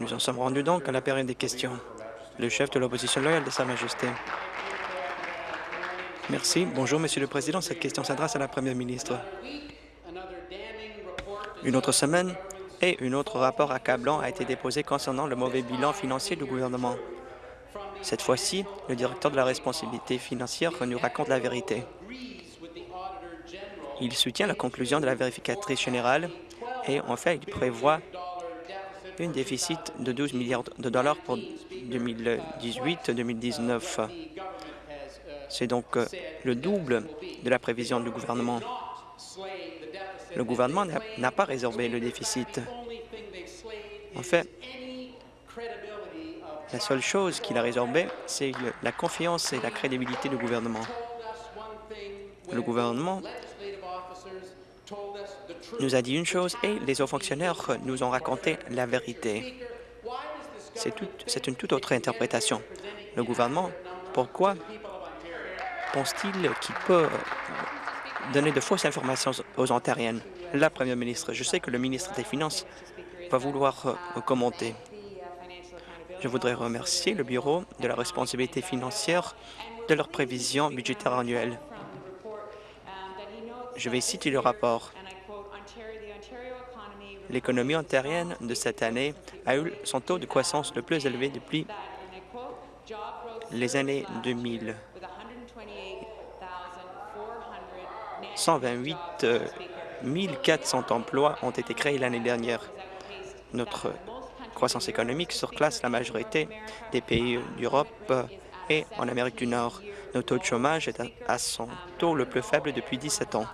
Nous en sommes rendus donc à la période des questions. Le chef de l'opposition loyale de Sa Majesté. Merci. Bonjour, Monsieur le Président. Cette question s'adresse à la Première ministre. Une autre semaine et un autre rapport accablant a été déposé concernant le mauvais bilan financier du gouvernement. Cette fois-ci, le directeur de la responsabilité financière nous raconte la vérité. Il soutient la conclusion de la vérificatrice générale et en fait, il prévoit un déficit de 12 milliards de dollars pour 2018-2019. C'est donc euh, le double de la prévision du gouvernement. Le gouvernement n'a pas résorbé le déficit. En fait, la seule chose qu'il a résorbée, c'est la confiance et la crédibilité du gouvernement. Le gouvernement nous a dit une chose et les hauts fonctionnaires nous ont raconté la vérité. C'est une toute autre interprétation. Le gouvernement, pourquoi pense-t-il qu'il peut donner de fausses informations aux Ontariennes? La Première ministre, je sais que le ministre des Finances va vouloir euh, commenter. Je voudrais remercier le Bureau de la responsabilité financière de leur prévision budgétaire annuelle. Je vais citer le rapport. L'économie ontarienne de cette année a eu son taux de croissance le plus élevé depuis les années 2000. 128 400 emplois ont été créés l'année dernière. Notre croissance économique surclasse la majorité des pays d'Europe et en Amérique du Nord. Notre taux de chômage est à son taux le plus faible depuis 17 ans.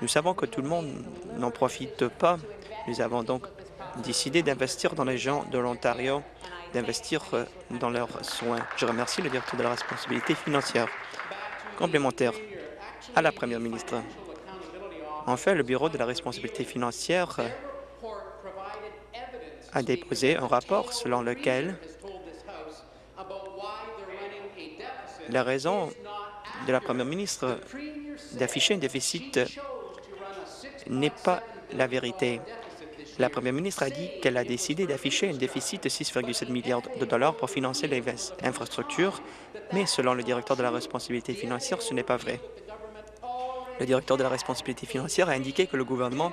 Nous savons que tout le monde n'en profite pas. Nous avons donc décidé d'investir dans les gens de l'Ontario, d'investir euh, dans leurs soins. Je remercie le directeur de la responsabilité financière. Complémentaire à la première ministre. En fait, le Bureau de la responsabilité financière euh, a déposé un rapport selon lequel la raison de la première ministre d'afficher un déficit n'est pas la vérité. La première ministre a dit qu'elle a décidé d'afficher un déficit de 6,7 milliards de dollars pour financer les infrastructures, mais selon le directeur de la responsabilité financière, ce n'est pas vrai. Le directeur de la responsabilité financière a indiqué que le gouvernement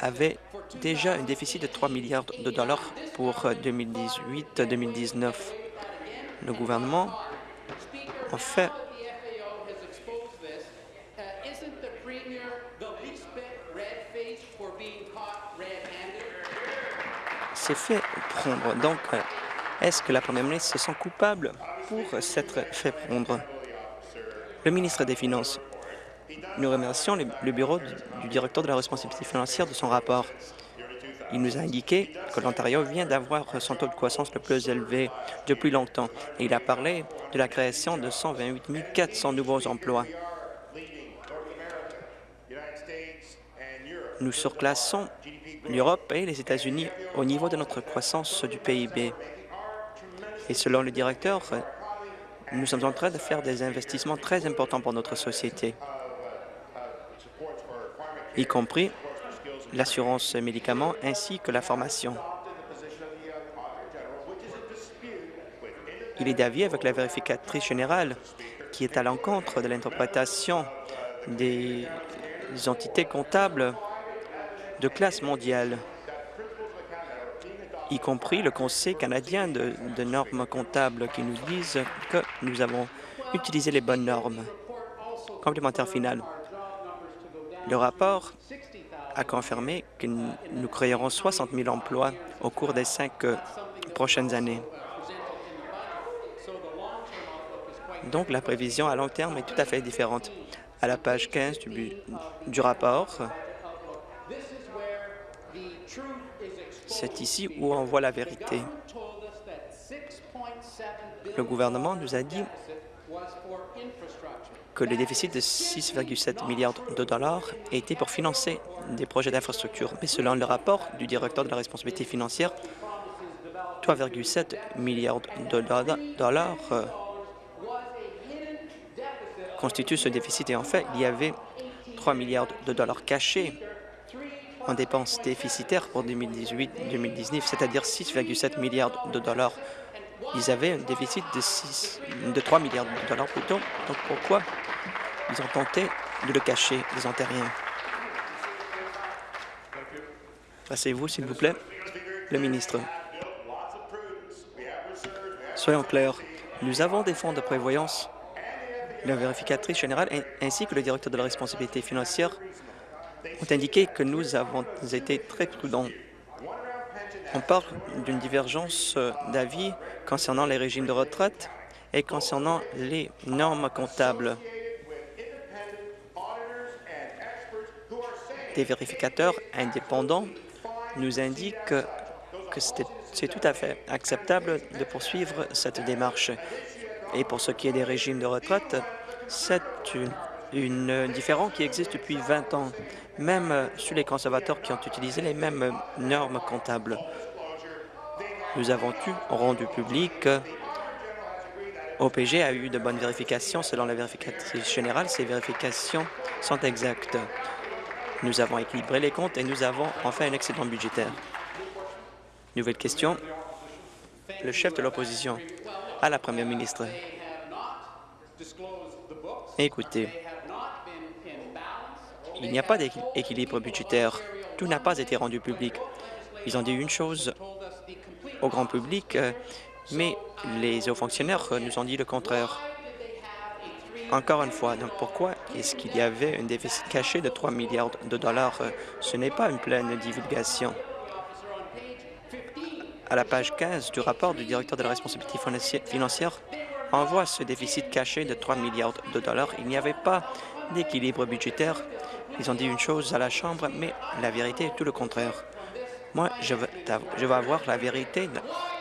avait déjà un déficit de 3 milliards de dollars pour 2018-2019. Le gouvernement, en fait, s'est fait prendre. Donc, est-ce que la première ministre se sent coupable pour s'être fait prendre? Le ministre des Finances. Nous remercions le bureau du directeur de la responsabilité financière de son rapport. Il nous a indiqué que l'Ontario vient d'avoir son taux de croissance le plus élevé depuis longtemps et il a parlé de la création de 128 400 nouveaux emplois. Nous surclassons l'Europe et les États-Unis au niveau de notre croissance du PIB. Et selon le directeur, nous sommes en train de faire des investissements très importants pour notre société, y compris l'assurance médicaments ainsi que la formation. Il est d'avis avec la vérificatrice générale qui est à l'encontre de l'interprétation des entités comptables de classe mondiale, y compris le Conseil canadien de, normes comptables qui nous disent que nous avons utilisé les bonnes normes. Complémentaire final. Le rapport a confirmé que nous créerons 60 000 emplois au cours des cinq euh, prochaines années. Donc, la prévision à long terme est tout à fait différente. À la page 15 du, du rapport, c'est ici où on voit la vérité. Le gouvernement nous a dit que le déficit de 6,7 milliards de dollars était pour financer des projets d'infrastructure. Mais selon le rapport du directeur de la responsabilité financière, 3,7 milliards de dollars euh, constituent ce déficit. Et en fait, il y avait 3 milliards de dollars cachés en dépenses déficitaires pour 2018-2019, c'est-à-dire 6,7 milliards de dollars. Ils avaient un déficit de, 6, de 3 milliards de dollars plutôt. Donc pourquoi ils ont tenté de le cacher, les Ontariens? Passez-vous, s'il vous plaît. Le ministre. Soyons clairs, nous avons des fonds de prévoyance. La vérificatrice générale ainsi que le directeur de la responsabilité financière ont indiqué que nous avons été très prudents. On parle d'une divergence d'avis concernant les régimes de retraite et concernant les normes comptables. Des vérificateurs indépendants nous indiquent que c'est tout à fait acceptable de poursuivre cette démarche. Et pour ce qui est des régimes de retraite, c'est une, une différence qui existe depuis 20 ans, même sur les conservateurs qui ont utilisé les mêmes normes comptables. Nous avons eu rendu public OPG a eu de bonnes vérifications. Selon la vérificatrice générale, ces vérifications sont exactes. Nous avons équilibré les comptes et nous avons enfin un excédent budgétaire. Nouvelle question. Le chef de l'opposition à la première ministre. Écoutez, il n'y a pas d'équilibre budgétaire. Tout n'a pas été rendu public. Ils ont dit une chose au grand public, mais les hauts fonctionnaires nous ont dit le contraire. Encore une fois, donc pourquoi est-ce qu'il y avait un déficit caché de 3 milliards de dollars? Ce n'est pas une pleine divulgation. À la page 15 du rapport du directeur de la responsabilité financière, on voit ce déficit caché de 3 milliards de dollars. Il n'y avait pas d'équilibre budgétaire. Ils ont dit une chose à la Chambre, mais la vérité est tout le contraire. Moi, je veux, avoir la vérité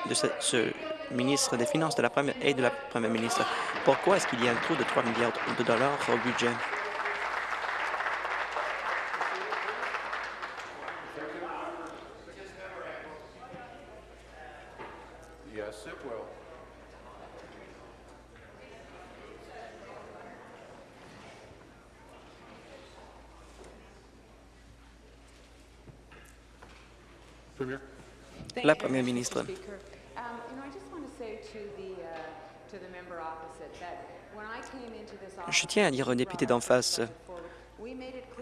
de ce, ce ministre des Finances de la première et de la première ministre. Pourquoi est-ce qu'il y a un trou de 3 milliards de dollars au budget? La première ministre. Je tiens à dire au député d'en face,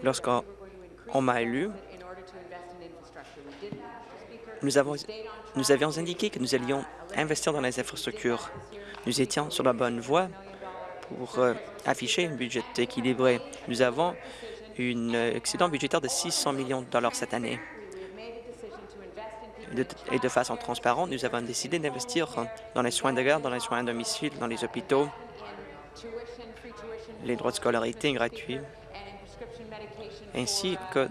lorsqu'on m'a élu, nous, avons, nous avions indiqué que nous allions investir dans les infrastructures. Nous étions sur la bonne voie pour euh, afficher un budget équilibré. Nous avons un excédent budgétaire de 600 millions de dollars cette année. Et de façon transparente, nous avons décidé d'investir dans les soins de garde, dans les soins à domicile, dans les hôpitaux, les droits de scolarité gratuits, ainsi que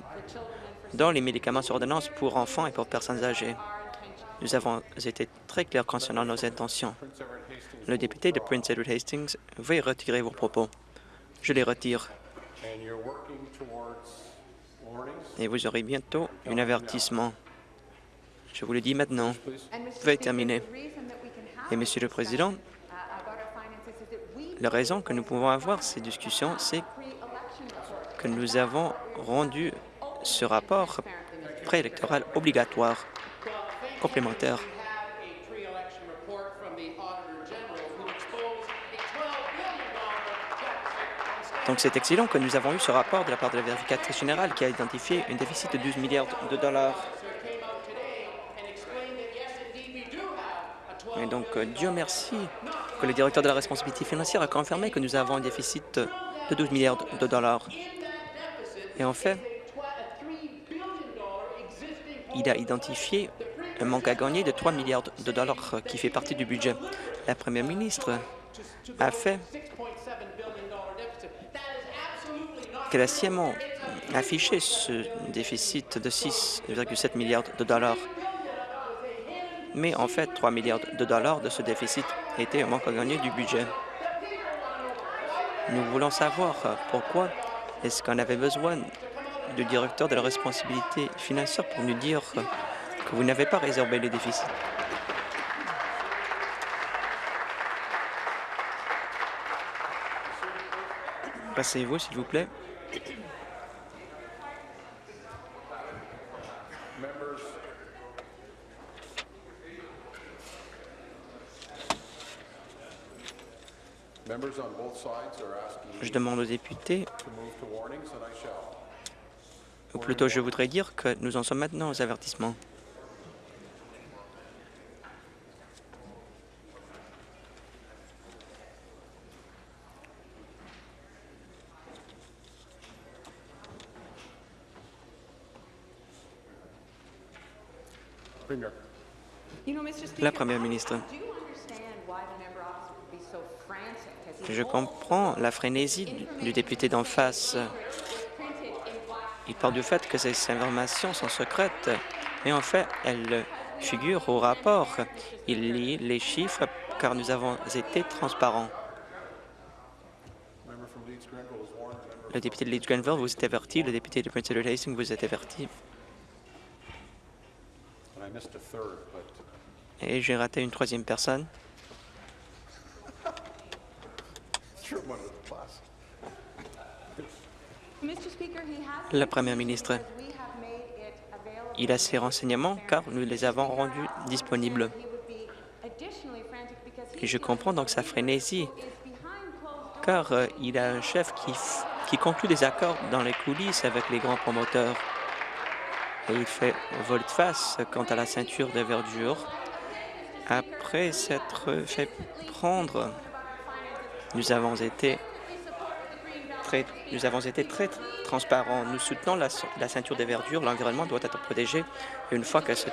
dans les médicaments sur ordonnance pour enfants et pour personnes âgées. Nous avons été très clairs concernant nos intentions. Le député de Prince Edward Hastings veuille retirer vos propos. Je les retire. Et vous aurez bientôt un avertissement. Je vous le dis maintenant. Veuillez terminer. Et Monsieur le Président, la raison que nous pouvons avoir ces discussions, c'est que nous avons rendu ce rapport préélectoral obligatoire, complémentaire. Donc, c'est excellent que nous avons eu ce rapport de la part de la vérificatrice générale qui a identifié un déficit de 12 milliards de dollars. Et donc, euh, Dieu merci que le directeur de la responsabilité financière a confirmé que nous avons un déficit de 12 milliards de dollars. Et en fait, il a identifié un manque à gagner de 3 milliards de dollars qui fait partie du budget. La première ministre a fait qu'elle a sciemment affiché ce déficit de 6,7 milliards de dollars. Mais en fait, 3 milliards de dollars de ce déficit était un manque à gagner du budget. Nous voulons savoir pourquoi est-ce qu'on avait besoin du directeur de la responsabilité financière pour nous dire que vous n'avez pas résorbé les déficits. Passez-vous, s'il vous plaît. Je demande aux députés, ou plutôt je voudrais dire que nous en sommes maintenant aux avertissements. La Première ministre, je comprends la frénésie du député d'en face. Il parle du fait que ces informations sont secrètes, mais en fait, elles figurent au rapport. Il lit les chiffres car nous avons été transparents. Le député de Leeds-Grenville vous est averti, le député de Prince Edward Hastings vous est averti. Et j'ai raté une troisième personne. La Première ministre, il a ces renseignements car nous les avons rendus disponibles. Et je comprends donc sa frénésie, car euh, il a un chef qui, qui conclut des accords dans les coulisses avec les grands promoteurs. Et il fait volte-face quant à la ceinture de verdure après s'être fait prendre. Nous avons été très, nous avons été très transparents. Nous soutenons la, ceinture de verdure. L'environnement doit être protégé. Une fois que ces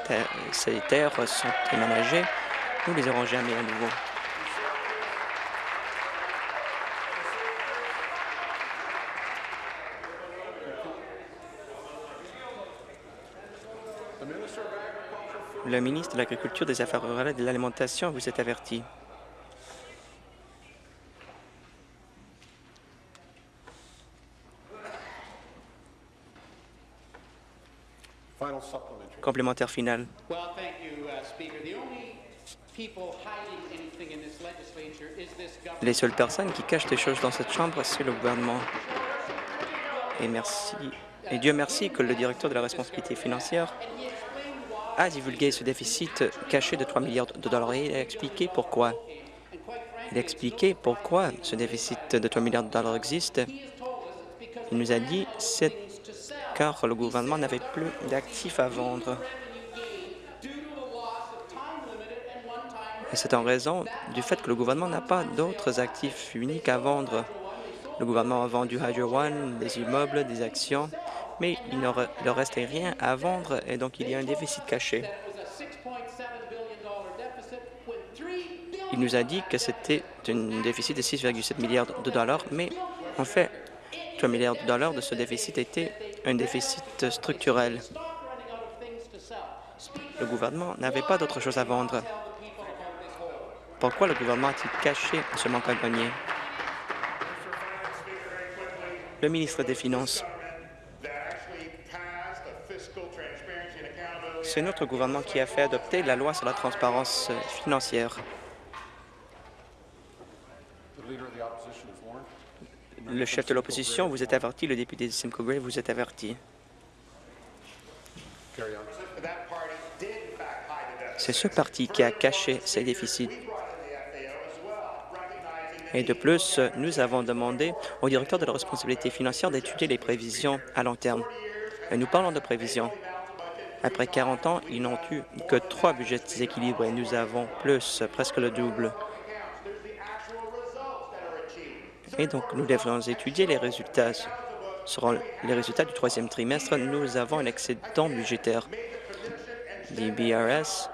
terres sont aménagées, nous les aurons jamais à nouveau. Le ministre de l'Agriculture, des Affaires rurales et de l'Alimentation vous est averti. Complémentaire final. Les seules personnes qui cachent des choses dans cette Chambre, c'est le gouvernement. Et merci. Et Dieu merci que le directeur de la responsabilité financière a divulgué ce déficit caché de 3 milliards de dollars et il a expliqué pourquoi. Il a expliqué pourquoi ce déficit de 3 milliards de dollars existe. Il nous a dit c'est car le gouvernement n'avait plus d'actifs à vendre. Et c'est en raison du fait que le gouvernement n'a pas d'autres actifs uniques à vendre. Le gouvernement a vendu Hydro One, des immeubles, des actions, mais il ne leur restait rien à vendre et donc il y a un déficit caché. Il nous a dit que c'était un déficit de 6,7 milliards de dollars, mais en fait, 3 milliards de dollars de ce déficit était un déficit structurel. Le gouvernement n'avait pas d'autre chose à vendre. Pourquoi le gouvernement a-t-il caché ce manque à gagner? Le ministre des Finances. C'est notre gouvernement qui a fait adopter la loi sur la transparence financière. Le chef de l'opposition vous est averti, le député de Simcoe Gray vous est averti. C'est ce parti qui a caché ces déficits. Et de plus, nous avons demandé au directeur de la responsabilité financière d'étudier les prévisions à long terme. Et nous parlons de prévisions. Après 40 ans, ils n'ont eu que trois budgets déséquilibrés. Nous avons plus, presque le double. Et donc, nous devrions étudier les résultats. Seront les résultats du troisième trimestre. Nous avons un excédent budgétaire. L'IBRS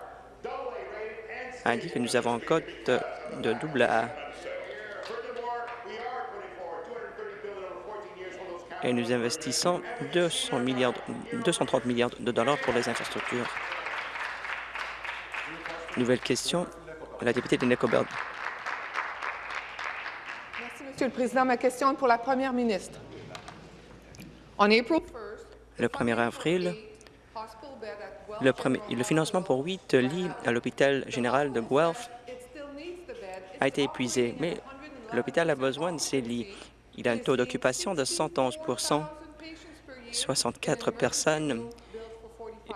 indique que nous avons un code de double A. et nous investissons 200 milliards, 230 milliards de dollars pour les infrastructures. Nouvelle question, la députée de Nicobert. Monsieur le Président. Ma question est pour la Première ministre. Le 1er avril, le, le financement pour huit lits à l'hôpital général de Guelph a été épuisé, mais l'hôpital a besoin de ces lits. Il a un taux d'occupation de 111% 64 personnes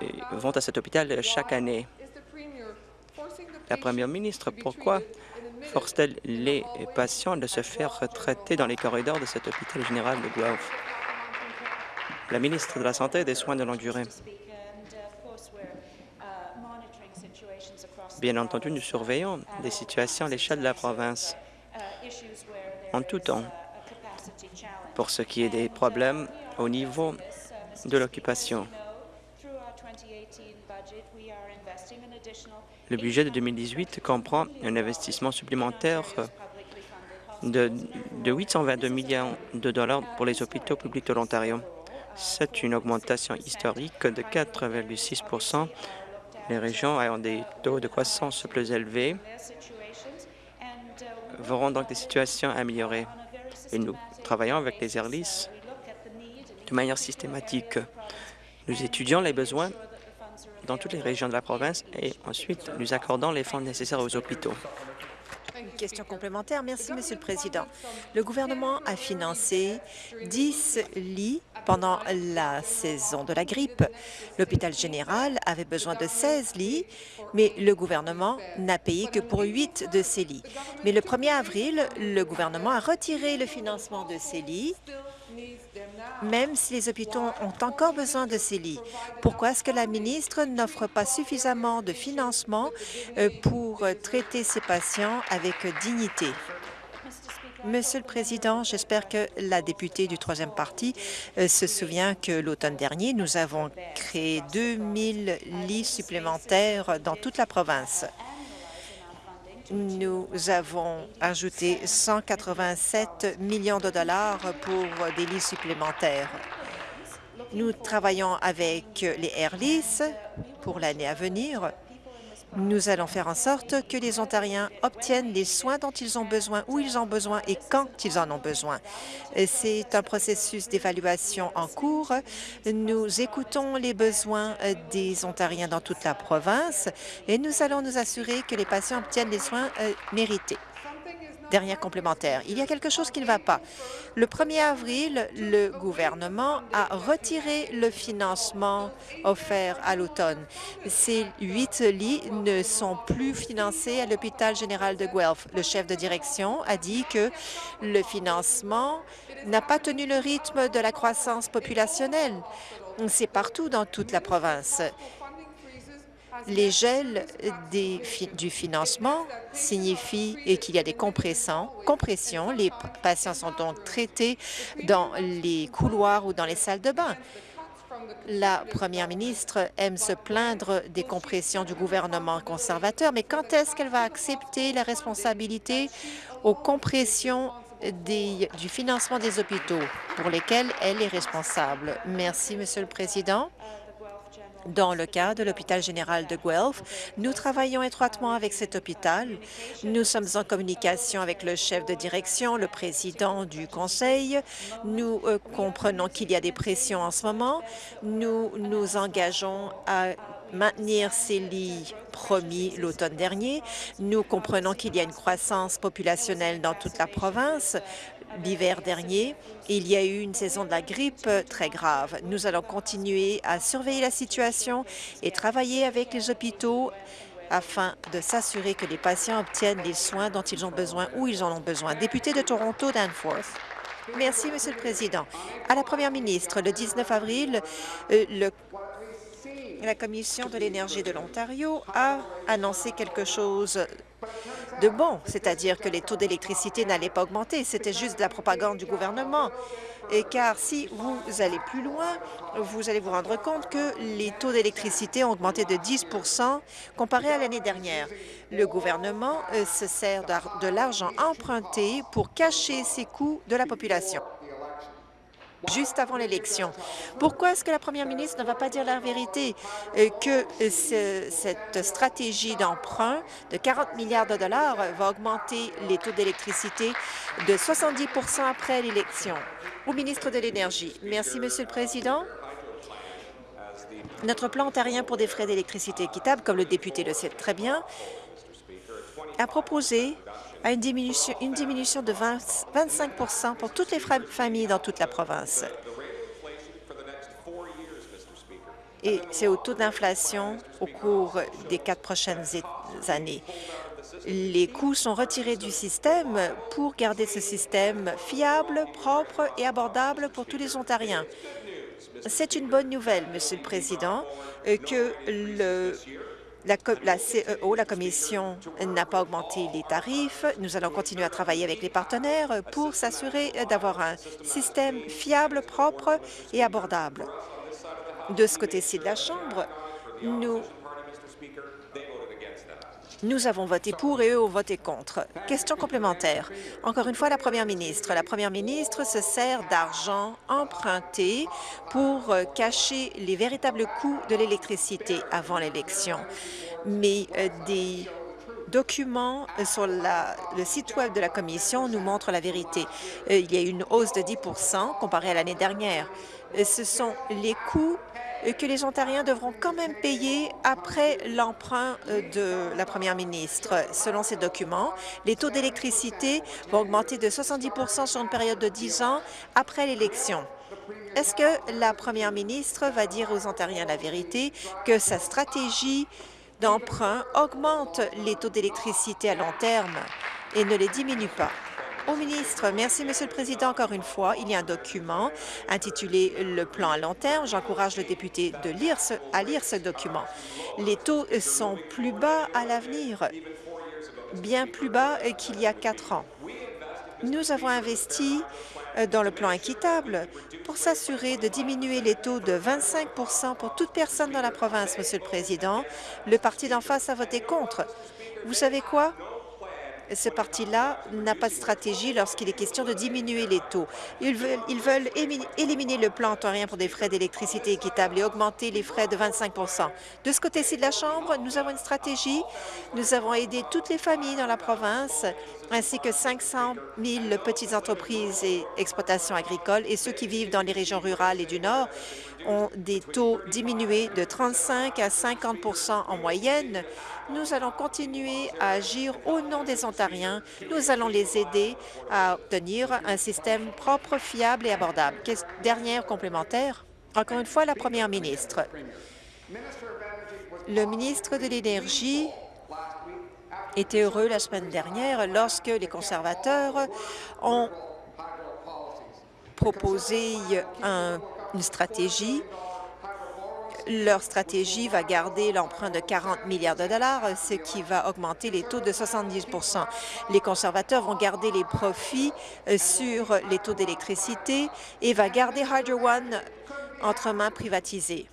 euh, vont à cet hôpital chaque année. La première ministre, pourquoi force-t-elle les patients de se faire traiter dans les corridors de cet hôpital général de Guelph? La ministre de la Santé et des Soins de longue durée. Bien entendu, nous surveillons des situations à l'échelle de la province en tout temps pour ce qui est des problèmes au niveau de l'occupation. Le budget de 2018 comprend un investissement supplémentaire de, de 822 millions de dollars pour les hôpitaux publics de l'Ontario. C'est une augmentation historique de 4,6% Les régions ayant des taux de croissance plus élevés verront donc des situations améliorées. Et nous travaillons avec les ERLIS de manière systématique. Nous étudions les besoins dans toutes les régions de la province et ensuite nous accordons les fonds nécessaires aux hôpitaux. Une question complémentaire. Merci, Monsieur le Président. Le gouvernement a financé 10 lits pendant la saison de la grippe. L'hôpital général avait besoin de 16 lits, mais le gouvernement n'a payé que pour 8 de ces lits. Mais le 1er avril, le gouvernement a retiré le financement de ces lits même si les hôpitaux ont encore besoin de ces lits. Pourquoi est-ce que la ministre n'offre pas suffisamment de financement euh, pour traiter ces patients avec dignité? Monsieur le Président, j'espère que la députée du troisième parti euh, se souvient que l'automne dernier, nous avons créé 2000 lits supplémentaires dans toute la province nous avons ajouté 187 millions de dollars pour des lits supplémentaires. Nous travaillons avec les Airlis pour l'année à venir nous allons faire en sorte que les Ontariens obtiennent les soins dont ils ont besoin, où ils ont besoin et quand ils en ont besoin. C'est un processus d'évaluation en cours. Nous écoutons les besoins des Ontariens dans toute la province et nous allons nous assurer que les patients obtiennent les soins euh, mérités. Dernière complémentaire. Il y a quelque chose qui ne va pas. Le 1er avril, le gouvernement a retiré le financement offert à l'automne. Ces huit lits ne sont plus financés à l'hôpital général de Guelph. Le chef de direction a dit que le financement n'a pas tenu le rythme de la croissance populationnelle. C'est partout dans toute la province les gels du financement signifient qu'il y a des compressions. Les patients sont donc traités dans les couloirs ou dans les salles de bain. La première ministre aime se plaindre des compressions du gouvernement conservateur, mais quand est-ce qu'elle va accepter la responsabilité aux compressions du financement des hôpitaux pour lesquels elle est responsable? Merci, Monsieur le Président. Dans le cas de l'hôpital général de Guelph, nous travaillons étroitement avec cet hôpital. Nous sommes en communication avec le chef de direction, le président du conseil. Nous euh, comprenons qu'il y a des pressions en ce moment. Nous nous engageons à maintenir ces lits promis l'automne dernier. Nous comprenons qu'il y a une croissance populationnelle dans toute la province l'hiver dernier. Il y a eu une saison de la grippe très grave. Nous allons continuer à surveiller la situation et travailler avec les hôpitaux afin de s'assurer que les patients obtiennent les soins dont ils ont besoin où ils en ont besoin. Député de Toronto, Danforth. Merci, Monsieur le Président. À la Première ministre, le 19 avril, euh, le la Commission de l'énergie de l'Ontario a annoncé quelque chose de bon, c'est-à-dire que les taux d'électricité n'allaient pas augmenter. C'était juste de la propagande du gouvernement. Car si vous allez plus loin, vous allez vous rendre compte que les taux d'électricité ont augmenté de 10 comparé à l'année dernière. Le gouvernement euh, se sert de l'argent emprunté pour cacher ses coûts de la population juste avant l'élection. Pourquoi est-ce que la première ministre ne va pas dire la vérité euh, que euh, cette stratégie d'emprunt de 40 milliards de dollars va augmenter les taux d'électricité de 70% après l'élection? Au ministre de l'Énergie. Merci, Monsieur le Président. Notre plan ontarien pour des frais d'électricité équitables, comme le député le sait très bien, a proposé à une diminution, une diminution de 25% pour toutes les familles dans toute la province. Et c'est au taux d'inflation au cours des quatre prochaines années. Les coûts sont retirés du système pour garder ce système fiable, propre et abordable pour tous les Ontariens. C'est une bonne nouvelle, Monsieur le Président, euh, que le la, CEO, la Commission, n'a pas augmenté les tarifs. Nous allons continuer à travailler avec les partenaires pour s'assurer d'avoir un système fiable, propre et abordable. De ce côté-ci de la Chambre, nous nous avons voté pour et eux ont voté contre. Question complémentaire. Encore une fois, la première ministre. La première ministre se sert d'argent emprunté pour euh, cacher les véritables coûts de l'électricité avant l'élection. Mais euh, des documents euh, sur le site Web de la Commission nous montrent la vérité. il y a une hausse de 10% comparée à l'année dernière. ce sont les coûts que les Ontariens devront quand même payer après l'emprunt euh, de la première ministre. Selon ces documents, les taux d'électricité vont augmenter de 70% sur une période de 10 ans après l'élection. Est-ce que la première ministre va dire aux Ontariens la vérité que sa stratégie d'emprunt augmente les taux d'électricité à long terme et ne les diminue pas? Au ministre. Merci, Monsieur le Président. Encore une fois, il y a un document intitulé Le plan à long terme. J'encourage le député de lire ce, à lire ce document. Les taux sont plus bas à l'avenir, bien plus bas qu'il y a quatre ans. Nous avons investi euh, dans le plan équitable pour s'assurer de diminuer les taux de 25% pour toute personne dans la province, Monsieur le Président. Le parti d'en face a voté contre. Vous savez quoi? Ce parti-là n'a pas de stratégie lorsqu'il est question de diminuer les taux. Ils veulent, éliminer le plan ontarien pour des frais d'électricité équitables et augmenter les frais de 25% De ce côté-ci de la Chambre, nous avons une stratégie. Nous avons aidé toutes les familles dans la province ainsi que 500 000 petites entreprises et exploitations agricoles et ceux qui vivent dans les régions rurales et du Nord ont des taux diminués de 35 à 50% en moyenne. Nous allons continuer à agir au nom des Ontariens. Nous allons les aider à obtenir un système propre, fiable et abordable. Dernière complémentaire, encore une fois, la première ministre. Le ministre de l'Énergie était heureux la semaine dernière lorsque les conservateurs ont proposé une stratégie leur stratégie va garder l'emprunt de 40 milliards de dollars, ce qui va augmenter les taux de 70% Les conservateurs vont garder les profits euh, sur les taux d'électricité et va garder Hydro One entre mains privatisées.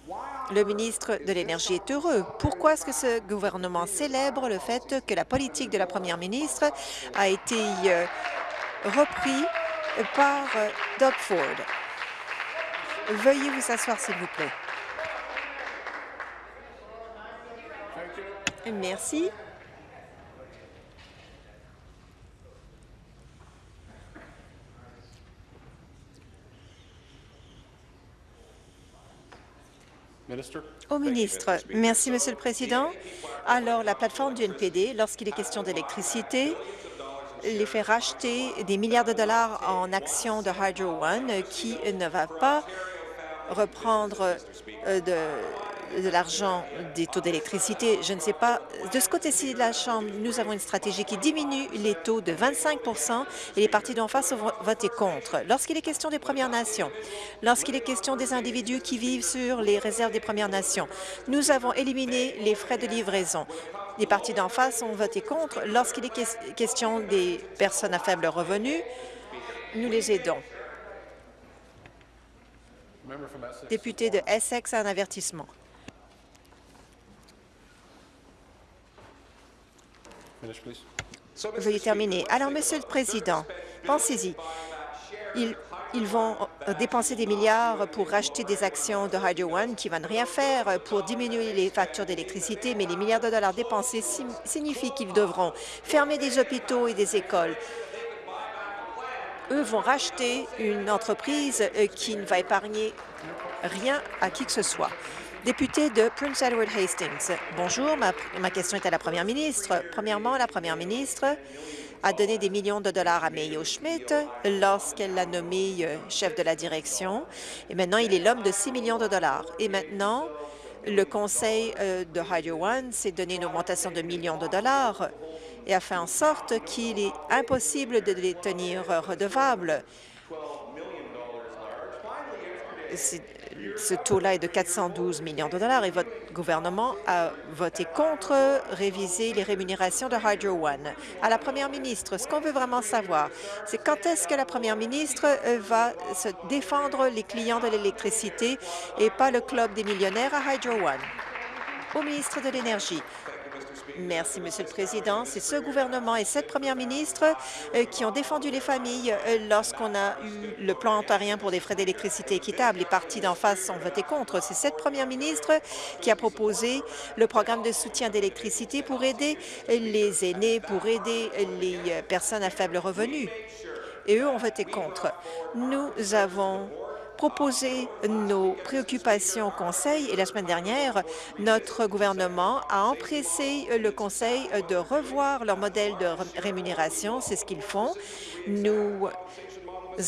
Le ministre de l'Énergie est heureux. Pourquoi est-ce que ce gouvernement célèbre le fait que la politique de la première ministre a été euh, reprise par euh, Doug Ford? Veuillez vous asseoir, s'il vous plaît. Merci. Au ministre, merci, Monsieur le Président. Alors, la plateforme du NPD, lorsqu'il est question d'électricité, les fait racheter des milliards de dollars en actions de Hydro One qui ne va pas reprendre euh, de de l'argent des taux d'électricité. Je ne sais pas. De ce côté-ci de la Chambre, nous avons une stratégie qui diminue les taux de 25% et les partis d'en face ont voté contre. Lorsqu'il est question des Premières Nations, lorsqu'il est question des individus qui vivent sur les réserves des Premières Nations, nous avons éliminé les frais de livraison. Les partis d'en face ont voté contre. Lorsqu'il est question des personnes à faible revenu, nous les aidons. Député de Essex, un avertissement. Veuillez terminer. Alors, Monsieur le Président, pensez-y. Ils, ils, vont euh, dépenser des milliards pour racheter des actions de Hydro One qui ne vont rien faire pour diminuer les factures d'électricité, mais les milliards de dollars dépensés signifient qu'ils devront fermer des hôpitaux et des écoles. Eux vont racheter une entreprise euh, qui ne va épargner rien à qui que ce soit. Député de Prince Edward Hastings. Bonjour, ma, question est à la première ministre. Premièrement, la première ministre a donné des millions de dollars à Mayo Schmidt lorsqu'elle l'a nommé euh, chef de la direction. Et maintenant, il est l'homme de 6 millions de dollars. Et maintenant, le conseil euh, de Hydro One s'est donné une augmentation de millions de dollars et a fait en sorte qu'il est impossible de les tenir redevables. Ce taux-là est de 412 millions de dollars et votre gouvernement a voté contre réviser les rémunérations de Hydro One. À la première ministre, ce qu'on veut vraiment savoir, c'est quand est-ce que la première ministre euh, va se défendre les clients de l'électricité et pas le club des millionnaires à Hydro One? Au ministre de l'Énergie, Merci, Monsieur le Président. C'est ce gouvernement et cette première ministre euh, qui ont défendu les familles euh, lorsqu'on a eu le plan ontarien pour des frais d'électricité équitables. Les partis d'en face ont voté contre. C'est cette première ministre qui a proposé le programme de soutien d'électricité pour aider les aînés, pour aider les euh, personnes à faible revenu. Et eux ont voté contre. Nous avons proposer nos préoccupations au Conseil et la semaine dernière, notre gouvernement a empressé le Conseil de revoir leur modèle de rémunération. C'est ce qu'ils font. Nous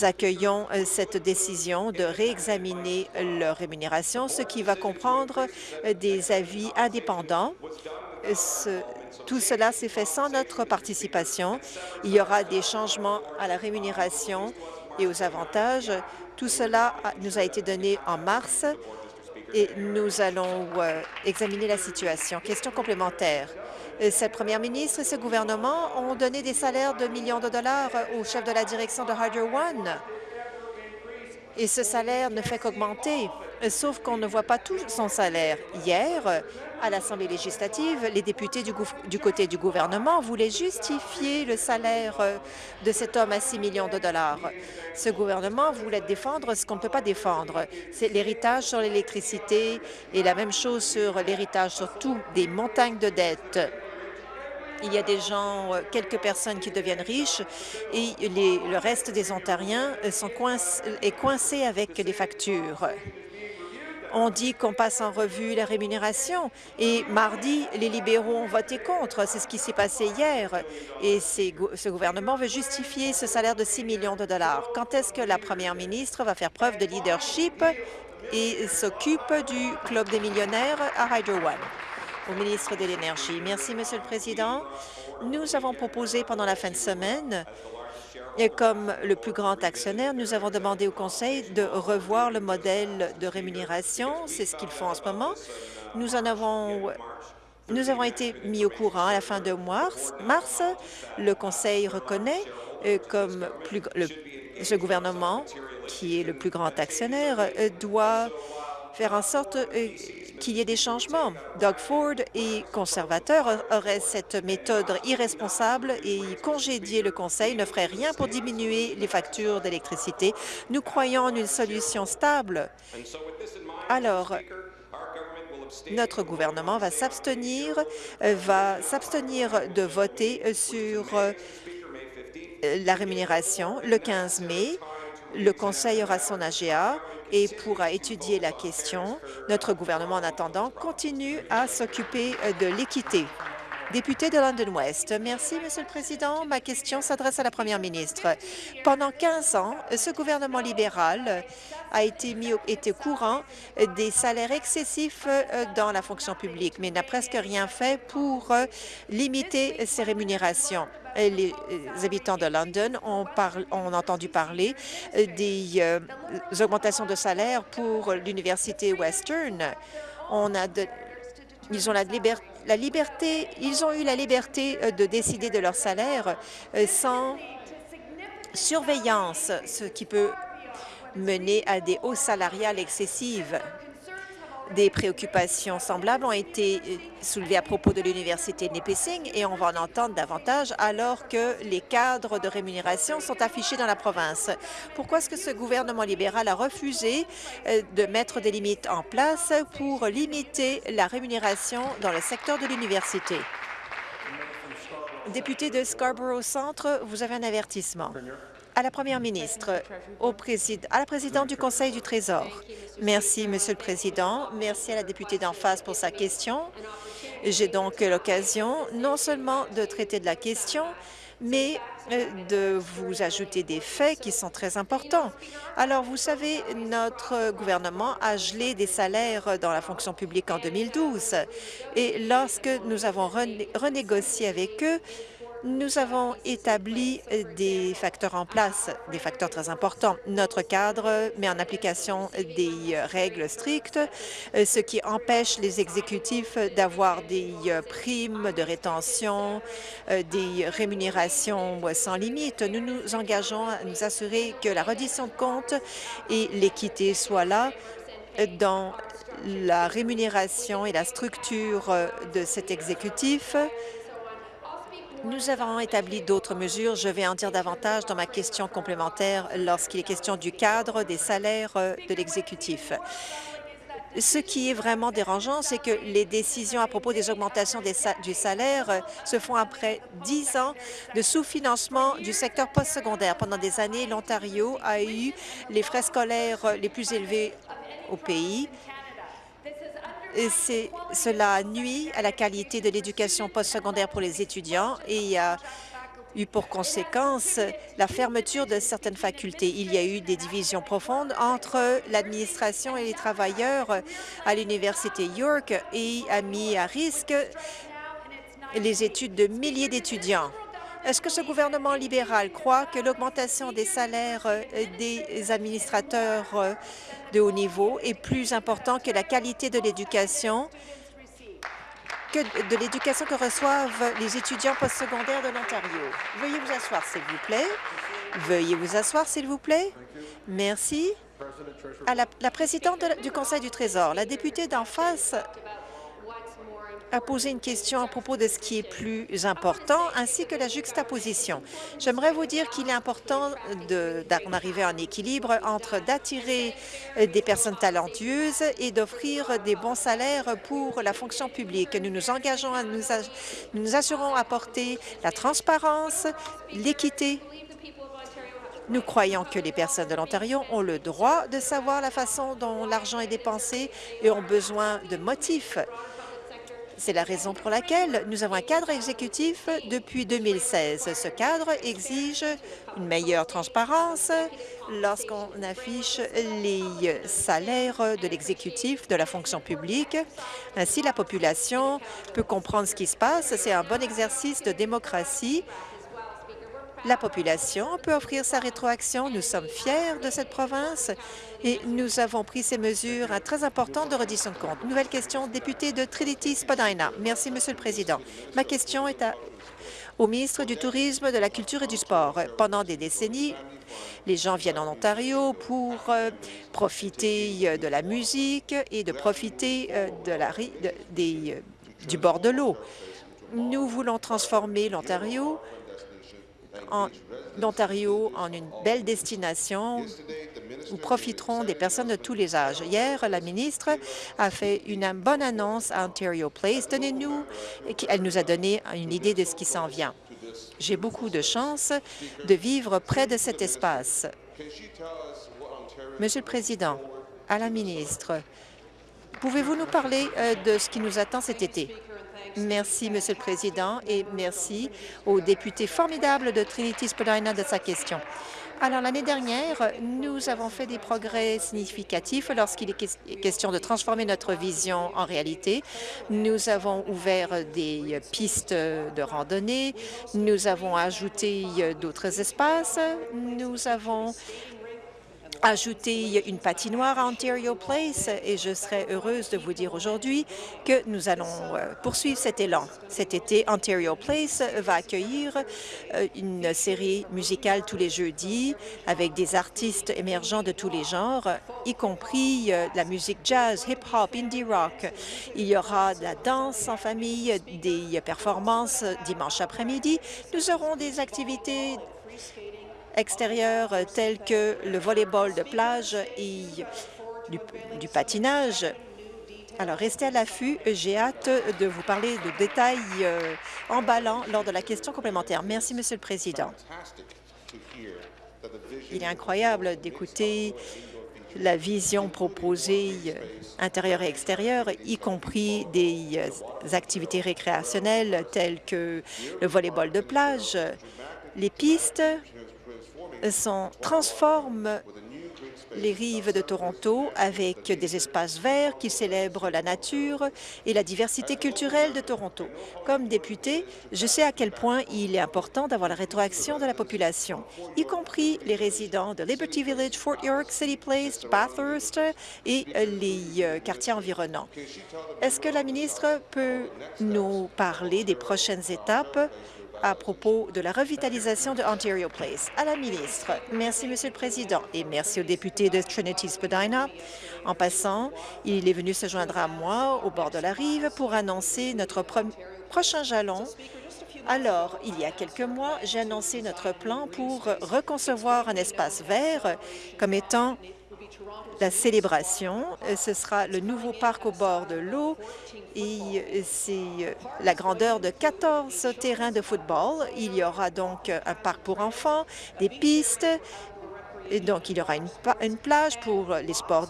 accueillons cette décision de réexaminer leur rémunération, ce qui va comprendre des avis indépendants. tout cela s'est fait sans notre participation. Il y aura des changements à la rémunération et aux avantages tout cela nous a été donné en mars et nous allons euh, examiner la situation. Question complémentaire. Euh, cette première ministre et ce gouvernement ont donné des salaires de millions de dollars au chef de la direction de Hydro One. Et ce salaire ne fait qu'augmenter, sauf qu'on ne voit pas tout son salaire. Hier, à l'Assemblée législative, les députés du, côté du gouvernement voulaient justifier le salaire euh, de cet homme à 6 millions de dollars. Ce gouvernement voulait défendre ce qu'on ne peut pas défendre. C'est l'héritage sur l'électricité et la même chose sur l'héritage sur tout, des montagnes de dettes. Il y a des gens, euh, quelques personnes qui deviennent riches et le reste des Ontariens sont coinc est coincé avec les factures. On dit qu'on passe en revue la rémunération et mardi, les libéraux ont voté contre. C'est ce qui s'est passé hier. Et ce gouvernement veut justifier ce salaire de 6 millions de dollars. Quand est-ce que la première ministre va faire preuve de leadership et s'occupe du Club des millionnaires à Hydro One? Au ministre de l'Énergie. Merci, Monsieur le Président. Nous avons proposé pendant la fin de semaine et comme le plus grand actionnaire, nous avons demandé au Conseil de revoir le modèle de rémunération. C'est ce qu'ils font en ce moment. Nous avons été mis au courant à la fin de mars. mars le Conseil reconnaît euh, comme plus, le, ce gouvernement, qui est le plus grand actionnaire, euh, doit faire en sorte euh, qu'il y ait des changements. Doug Ford et conservateur auraient cette méthode irresponsable et congédier le Conseil ne ferait rien pour diminuer les factures d'électricité. Nous croyons en une solution stable. Alors, notre gouvernement va s'abstenir, euh, va s'abstenir de voter sur euh, la rémunération le 15 mai. Le Conseil aura son AGA et pourra étudier la question. Notre gouvernement, en attendant, continue à s'occuper de l'équité. Député de London West. Merci, Monsieur le Président. Ma question s'adresse à la Première ministre. Pendant 15 ans, ce gouvernement libéral a été mis au, courant des salaires excessifs euh, dans la fonction publique, mais n'a presque rien fait pour euh, limiter ces rémunérations les habitants de London ont, entendu parler euh, des euh, augmentations de salaire pour l'Université Western. Ils ont la liberté, ils ont eu la liberté euh, de décider de leur salaire sans surveillance, ce qui peut mener à des hausses salariales excessives. Des préoccupations semblables ont été euh, soulevées à propos de l'Université de Nipissing et on va en entendre davantage alors que les cadres de rémunération sont affichés dans la province. Pourquoi est-ce que ce gouvernement libéral a refusé euh, de mettre des limites en place pour limiter la rémunération dans le secteur de l'université? Député de Scarborough Centre, vous avez un avertissement à la Première ministre, au président, à la présidente du Conseil du Trésor. Merci, Monsieur le Président. Merci à la députée d'en face pour sa question. J'ai donc l'occasion non seulement de traiter de la question, mais euh, de vous ajouter des faits qui sont très importants. Alors, vous savez, notre gouvernement a gelé des salaires dans la fonction publique en 2012. Et lorsque nous avons renégocié avec eux, Nous avons établi des facteurs en place, des facteurs très importants. Notre cadre met en application des règles strictes, ce qui empêche les exécutifs d'avoir des primes de rétention, des rémunérations sans limite. Nous nous engageons à nous assurer que la reddition de comptes et l'équité soient là dans la rémunération et la structure de cet exécutif nous avons établi d'autres mesures. Je vais en dire davantage dans ma question complémentaire lorsqu'il est question du cadre des salaires euh, de l'exécutif. Ce qui est vraiment dérangeant, c'est que les décisions à propos des augmentations du salaire euh, se font après dix ans de sous-financement du secteur postsecondaire. Pendant des années, l'Ontario a eu les frais scolaires euh, les plus élevés au pays cela nuit à la qualité de l'éducation postsecondaire pour les étudiants et a eu pour conséquence la fermeture de certaines facultés. Il y a eu des divisions profondes entre l'administration et les travailleurs à l'Université York et a mis à risque les études de milliers d'étudiants. Est-ce que ce gouvernement libéral croit que l'augmentation des salaires des administrateurs de haut niveau est plus important que la qualité de l'éducation que de l'éducation que reçoivent les étudiants postsecondaires de l'Ontario? Veuillez vous asseoir, s'il vous plaît. Veuillez vous asseoir, s'il vous plaît. Merci. À la présidente du Conseil du Trésor, la députée d'en face a posé une question à propos de ce qui est plus important, ainsi que la juxtaposition. J'aimerais vous dire qu'il est important d'en arriver à un équilibre entre d'attirer des personnes talentueuses et d'offrir des bons salaires pour la fonction publique. Nous nous engageons à nous, nous, nous assurons la transparence, l'équité nous croyons que les personnes de l'Ontario ont le droit de savoir la façon dont l'argent est dépensé et ont besoin de motifs c'est la raison pour laquelle nous avons un cadre exécutif depuis 2016. Ce cadre exige une meilleure transparence lorsqu'on affiche les salaires de l'exécutif de la fonction publique. Ainsi, la population peut comprendre ce qui se passe. C'est un bon exercice de démocratie la population peut offrir sa rétroaction. Nous sommes fiers de cette province et nous avons pris ces mesures très importantes de reddition de compte. Nouvelle question, député de Trinity-Spadina. Merci, Monsieur le Président. Ma question est au ministre du Tourisme, de la Culture et du Sport. Pendant des décennies, les gens viennent en Ontario pour euh, profiter euh, de la musique et de profiter euh, du bord de l'eau. Nous voulons transformer l'Ontario en Ontario en une belle destination où profiteront des personnes de tous les âges. Hier, la ministre a fait une bonne annonce à Ontario Place. Donnez-nous, elle nous a donné une idée de ce qui s'en vient. J'ai beaucoup de chance de vivre près de cet espace. Monsieur le Président, à la ministre, pouvez-vous nous parler euh, de ce qui nous attend cet été? Merci, Monsieur le Président, et merci au député formidable de Trinity-Spadina de sa question. Alors, l'année dernière, nous avons fait des progrès significatifs lorsqu'il est question de transformer notre vision en réalité. Nous avons ouvert des pistes de randonnée, nous avons ajouté d'autres espaces, nous avons ajouter une patinoire à Ontario Place et je serais heureuse de vous dire aujourd'hui que nous allons euh, poursuivre cet élan. Cet été, Ontario Place va accueillir euh, une série musicale tous les jeudis avec des artistes émergents de tous les genres, y compris euh, la musique jazz, hip-hop, indie rock. Il y aura de la danse en famille, des performances dimanche après-midi. Nous aurons des activités extérieurs euh, tels que le volleyball de plage et du, patinage. Alors, restez à l'affût. J'ai hâte de vous parler de détails euh, emballants lors de la question complémentaire. Merci, Monsieur le Président. Il est incroyable d'écouter la vision proposée euh, intérieure et extérieure, y compris des activités récréationnelles telles que le volleyball de plage, les pistes sont, transforment les rives de Toronto avec des espaces verts qui célèbrent la nature et la diversité culturelle de Toronto. Comme député, je sais à quel point il est important d'avoir la rétroaction de la population, y compris les résidents de Liberty Village, Fort York, City Place, Bathurst et les euh, quartiers environnants. Est-ce que la ministre peut nous parler des prochaines étapes à propos de la revitalisation de Ontario Place. À la ministre, merci, Monsieur le Président, et merci au député de Trinity-Spadina. En passant, il est venu se joindre à moi au bord de la rive pour annoncer notre prochain jalon alors, il y a quelques mois, j'ai annoncé notre plan pour reconcevoir un espace vert comme étant la célébration. Ce sera le nouveau parc au bord de l'eau et c'est la grandeur de 14 terrains de football. Il y aura donc un parc pour enfants, des pistes, et donc, il y aura une, une plage pour les sports,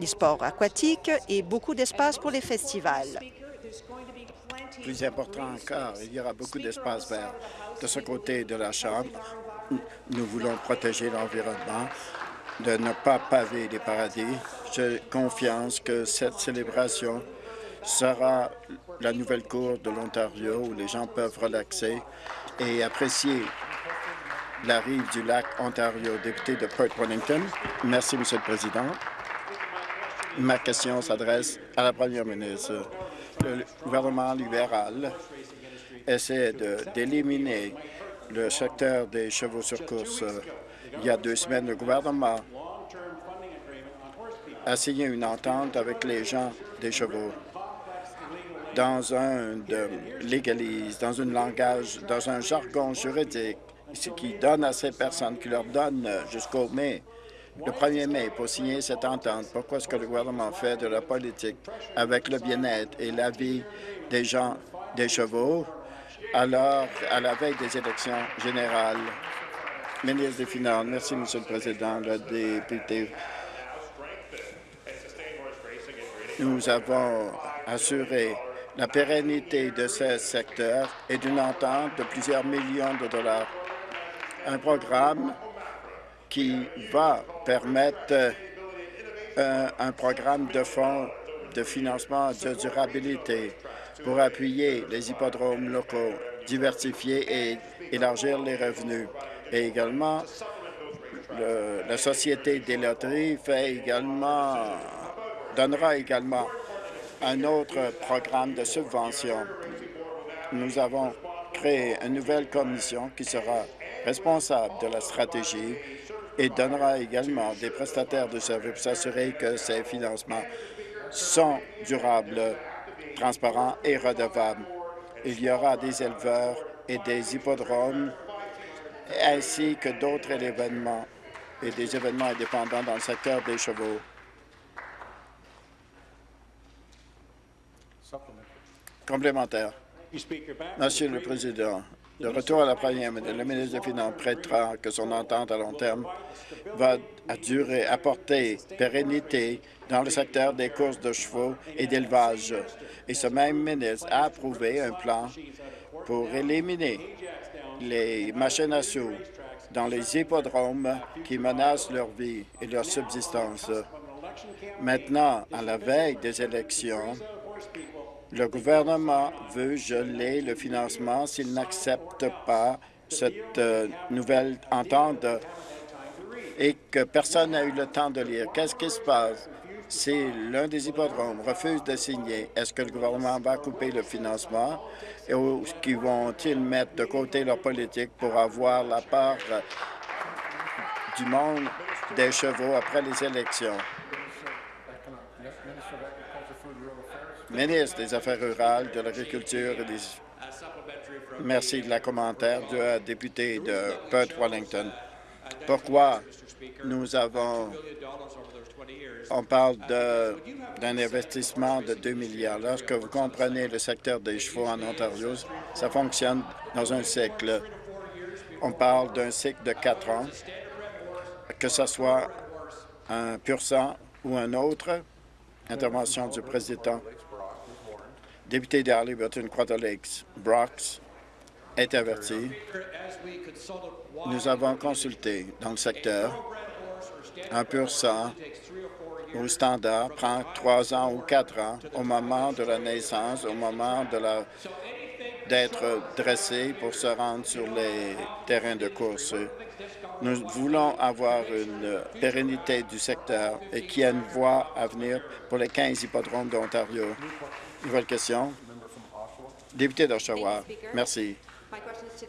les sports aquatiques et beaucoup d'espace pour les festivals. Plus important encore, il y aura beaucoup d'espace vert. De ce côté de la Chambre, nous voulons protéger l'environnement de ne pas paver les paradis. J'ai confiance que cette célébration sera la nouvelle cour de l'Ontario où les gens peuvent relaxer et apprécier la rive du lac Ontario. Député de Perth-Wellington. Merci, Monsieur le Président. Ma question s'adresse à la Première ministre. Le gouvernement libéral essaie d'éliminer le secteur des chevaux sur course il y a deux semaines, le gouvernement a signé une entente avec les gens des chevaux dans un de légalise, dans un langage, dans un jargon juridique, ce qui donne à ces personnes, qui leur donne jusqu'au mai, le 1er mai, pour signer cette entente. Pourquoi est-ce que le gouvernement fait de la politique avec le bien-être et la vie des gens des chevaux alors à la veille des élections générales? Ministre des Finances. Merci, Monsieur le Président. Le député, nous avons assuré la pérennité de ce secteur et d'une entente de plusieurs millions de dollars. Un programme qui va permettre un, un programme de fonds de financement de durabilité pour appuyer les hippodromes locaux, diversifier et élargir les revenus. Et également, la Société des loteries également, donnera également un autre programme de subvention. Nous avons créé une nouvelle commission qui sera responsable de la stratégie et donnera également des prestataires de services pour s'assurer que ces financements sont durables, transparents et redevables. Il y aura des éleveurs et des hippodromes ainsi que d'autres événements et des événements indépendants dans le secteur des chevaux. Complémentaire. Monsieur le Président, de retour à la première ministre, le ministre des Finances prêtera que son entente à long terme va durer, apporter pérennité dans le secteur des courses de chevaux et d'élevage. Et ce même ministre a approuvé un plan pour éliminer les machines à sous dans les hippodromes qui menacent leur vie et leur subsistance. Maintenant, à la veille des élections, le gouvernement veut geler le financement s'il n'accepte pas cette euh, nouvelle entente et que personne n'a eu le temps de lire. Qu'est-ce qui se passe? Si l'un des hippodromes refuse de signer? Est-ce que le gouvernement va couper le financement et vont-ils mettre de côté leur politique pour avoir la part du monde des chevaux après les élections? Ministre des Affaires rurales, de l'Agriculture et des... Merci de la commentaire du député de Perth-Wellington. Pourquoi nous avons on parle d'un investissement de 2 milliards. Lorsque vous comprenez le secteur des chevaux en Ontario, ça fonctionne dans un cycle. On parle d'un cycle de quatre ans, que ce soit un pur sang ou un autre. Intervention du président. Député d'Arlington, Quarter Lakes, Brox, est averti. Nous avons consulté dans le secteur 1% au standard prend trois ans ou quatre ans au moment de la naissance, au moment d'être dressé pour se rendre sur les terrains de course. Nous voulons avoir une pérennité du secteur et qu'il y ait une voie à venir pour les 15 hippodromes d'Ontario. Nouvelle question? Député d'Oshawa, merci.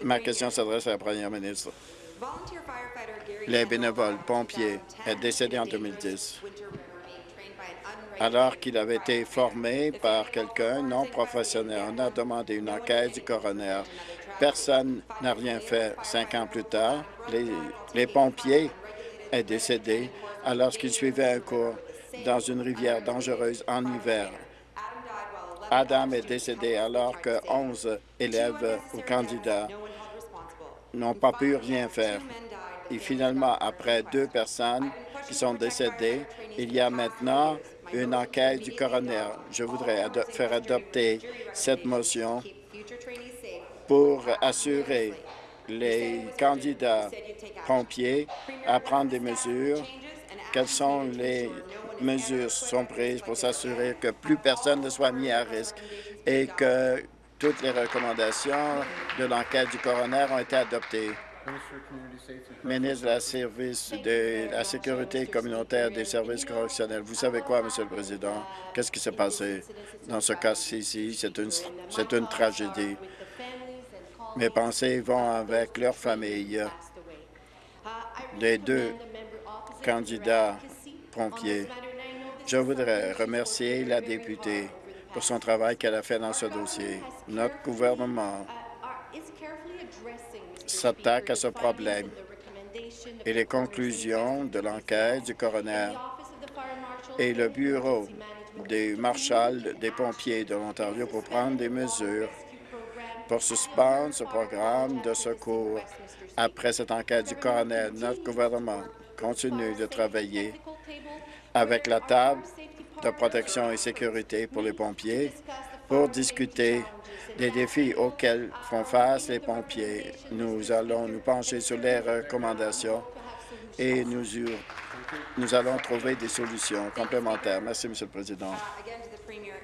Ma question s'adresse à la première ministre. Les bénévoles pompiers est décédé en 2010 alors qu'il avait été formé par quelqu'un non professionnel. On a demandé une enquête du coroner. Personne n'a rien fait. Cinq ans plus tard, les, pompiers est décédé alors qu'il suivait un cours dans une rivière dangereuse en hiver. Adam est décédé alors que 11 élèves ou candidats n'ont pas pu rien faire. Et finalement, après deux personnes qui sont décédées, il y a maintenant une enquête du coroner. Je voudrais faire adopter cette motion pour assurer les candidats pompiers à prendre des mesures. Quelles sont les mesures sont prises pour s'assurer que plus personne ne soit mis à risque et que toutes les recommandations de l'enquête du coroner ont été adoptées? Ministre de la, Sécurité communautaire des services correctionnels. Vous savez quoi, Monsieur le Président? Qu'est-ce qui s'est passé? Dans ce cas-ci? C'est une, une tragédie. Mes pensées vont avec leur famille Les deux candidats pompiers. Je voudrais remercier la députée pour son travail qu'elle a fait dans ce dossier. Notre gouvernement s'attaque à ce problème et les conclusions de l'enquête du coroner et le bureau des marshals des pompiers de l'Ontario pour prendre des mesures pour suspendre ce programme de secours. Après cette enquête du coroner, notre gouvernement continue de travailler avec la table de protection et sécurité pour les pompiers pour discuter des défis auxquels font face les pompiers. Nous allons nous pencher sur les recommandations et nous, allons trouver des solutions complémentaires. Merci, Monsieur le Président.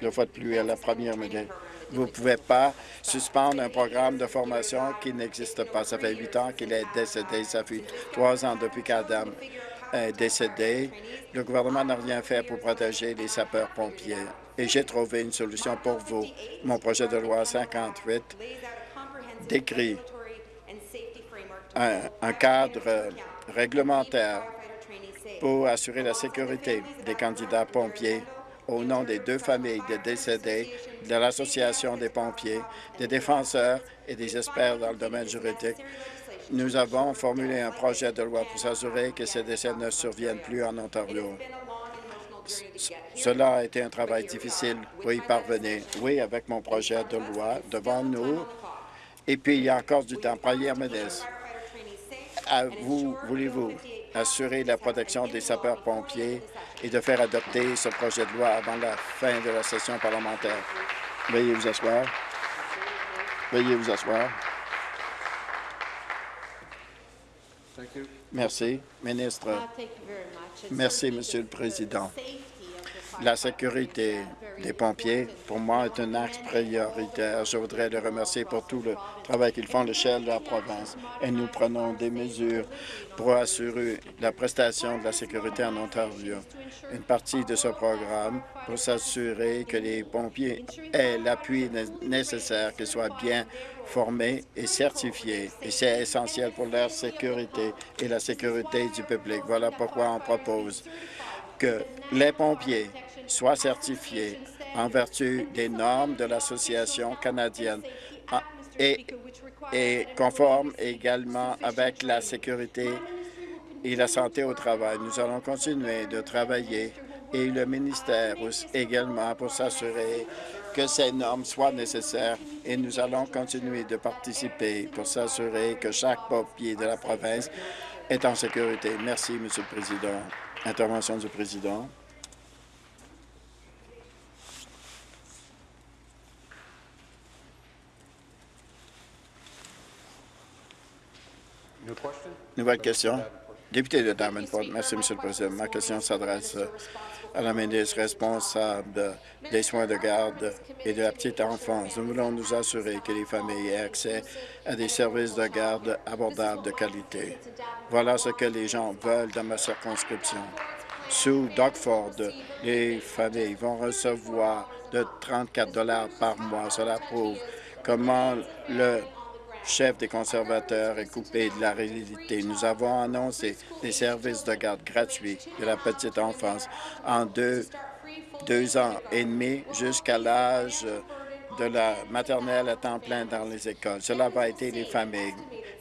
Le fois de plus à la première ministre. Vous ne pouvez pas suspendre un programme de formation qui n'existe pas. Ça fait huit ans qu'il est décédé. Ça fait trois ans depuis qu'Adam est décédé. Le gouvernement n'a rien fait pour protéger les sapeurs-pompiers et j'ai trouvé une solution pour vous. Mon projet de loi 58 décrit un, cadre réglementaire pour assurer la sécurité des candidats pompiers au nom des deux familles des décédés, de l'Association des pompiers, des défenseurs et des experts dans le domaine juridique. Nous avons formulé un projet de loi pour s'assurer que ces décès ne surviennent plus en Ontario. Cela a été un travail difficile pour y parvenir. Oui, avec mon projet de loi devant nous. Et puis, il y a encore du temps. Première ministre, vous, voulez-vous assurer la protection des sapeurs-pompiers et de faire adopter ce projet de loi avant la fin de la session parlementaire? Veuillez vous asseoir. Veuillez vous asseoir. Merci, ministre. Merci, Monsieur le Président. La sécurité des pompiers, pour moi, est un axe prioritaire. Je voudrais les remercier pour tout le travail qu'ils font à l'échelle de la province. Et nous prenons des mesures pour assurer la prestation de la sécurité en Ontario. Une partie de ce programme pour s'assurer que les pompiers aient l'appui nécessaire, qu'ils soient bien formés et certifiés. Et c'est essentiel pour leur sécurité et la sécurité du public. Voilà pourquoi on propose que les pompiers soient certifiés en vertu des normes de l'Association canadienne ah, et, et conformes également avec la sécurité et la santé au travail. Nous allons continuer de travailler et le ministère également pour s'assurer que ces normes soient nécessaires et nous allons continuer de participer pour s'assurer que chaque pompier de la province est en sécurité. Merci, Monsieur le Président. Intervention du Président. Nouvelle question. Député de Davenport, merci, Monsieur le Président. Ma question s'adresse à la ministre responsable des soins de garde et de la petite enfance. Nous voulons nous assurer que les familles aient accès à des services de garde abordables de qualité. Voilà ce que les gens veulent dans ma circonscription. Sous Ford, les familles vont recevoir de 34 dollars par mois. Cela prouve comment le chef des conservateurs est coupé de la réalité. Nous avons annoncé des services de garde gratuits de la petite enfance en deux, deux ans et demi jusqu'à l'âge de la maternelle à temps plein dans les écoles. Cela va aider les familles.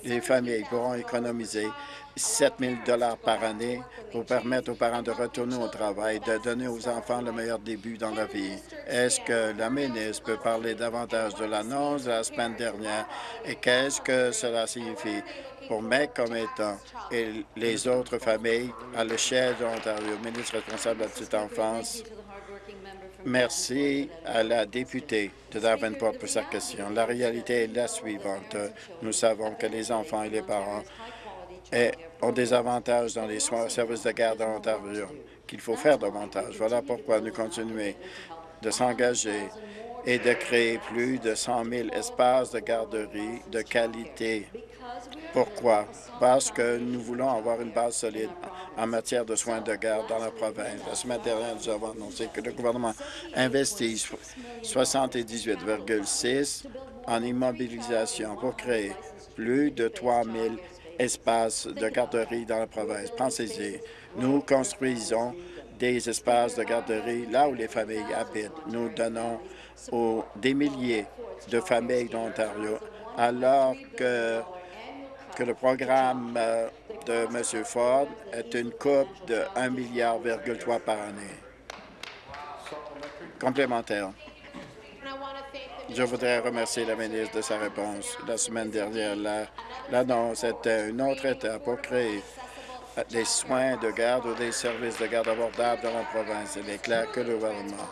Les familles pourront économiser 7 000 par année pour permettre aux parents de retourner au travail, de donner aux enfants le meilleur début dans la vie. Est-ce que la ministre peut parler davantage de l'annonce de la semaine dernière et qu'est-ce que cela signifie pour mes commettants et les autres familles à l'échelle de l'Ontario? Ministre responsable de la petite enfance. Merci à la députée de Davenport pour sa question. La réalité est la suivante. Nous savons que les enfants et les parents ont des avantages dans les services de garde en Ontario, qu'il faut faire davantage. Voilà pourquoi nous continuons de s'engager et de créer plus de 100 000 espaces de garderie de qualité. Pourquoi? Parce que nous voulons avoir une base solide en matière de soins de garde dans la province. La semaine dernière, nous avons annoncé que le gouvernement investit 78,6 en immobilisation pour créer plus de 3 000 espaces de garderie dans la province. Pensez-y, nous construisons des espaces de garderie là où les familles habitent. Nous donnons aux, des milliers de familles d'Ontario, alors que, que le programme euh, de M. Ford est une coupe de 1,3 milliard par année. Complémentaire. Je voudrais remercier la ministre de sa réponse. La semaine dernière, l'annonce était une autre étape pour créer des soins de garde ou des services de garde abordables dans la province. Il est clair que le gouvernement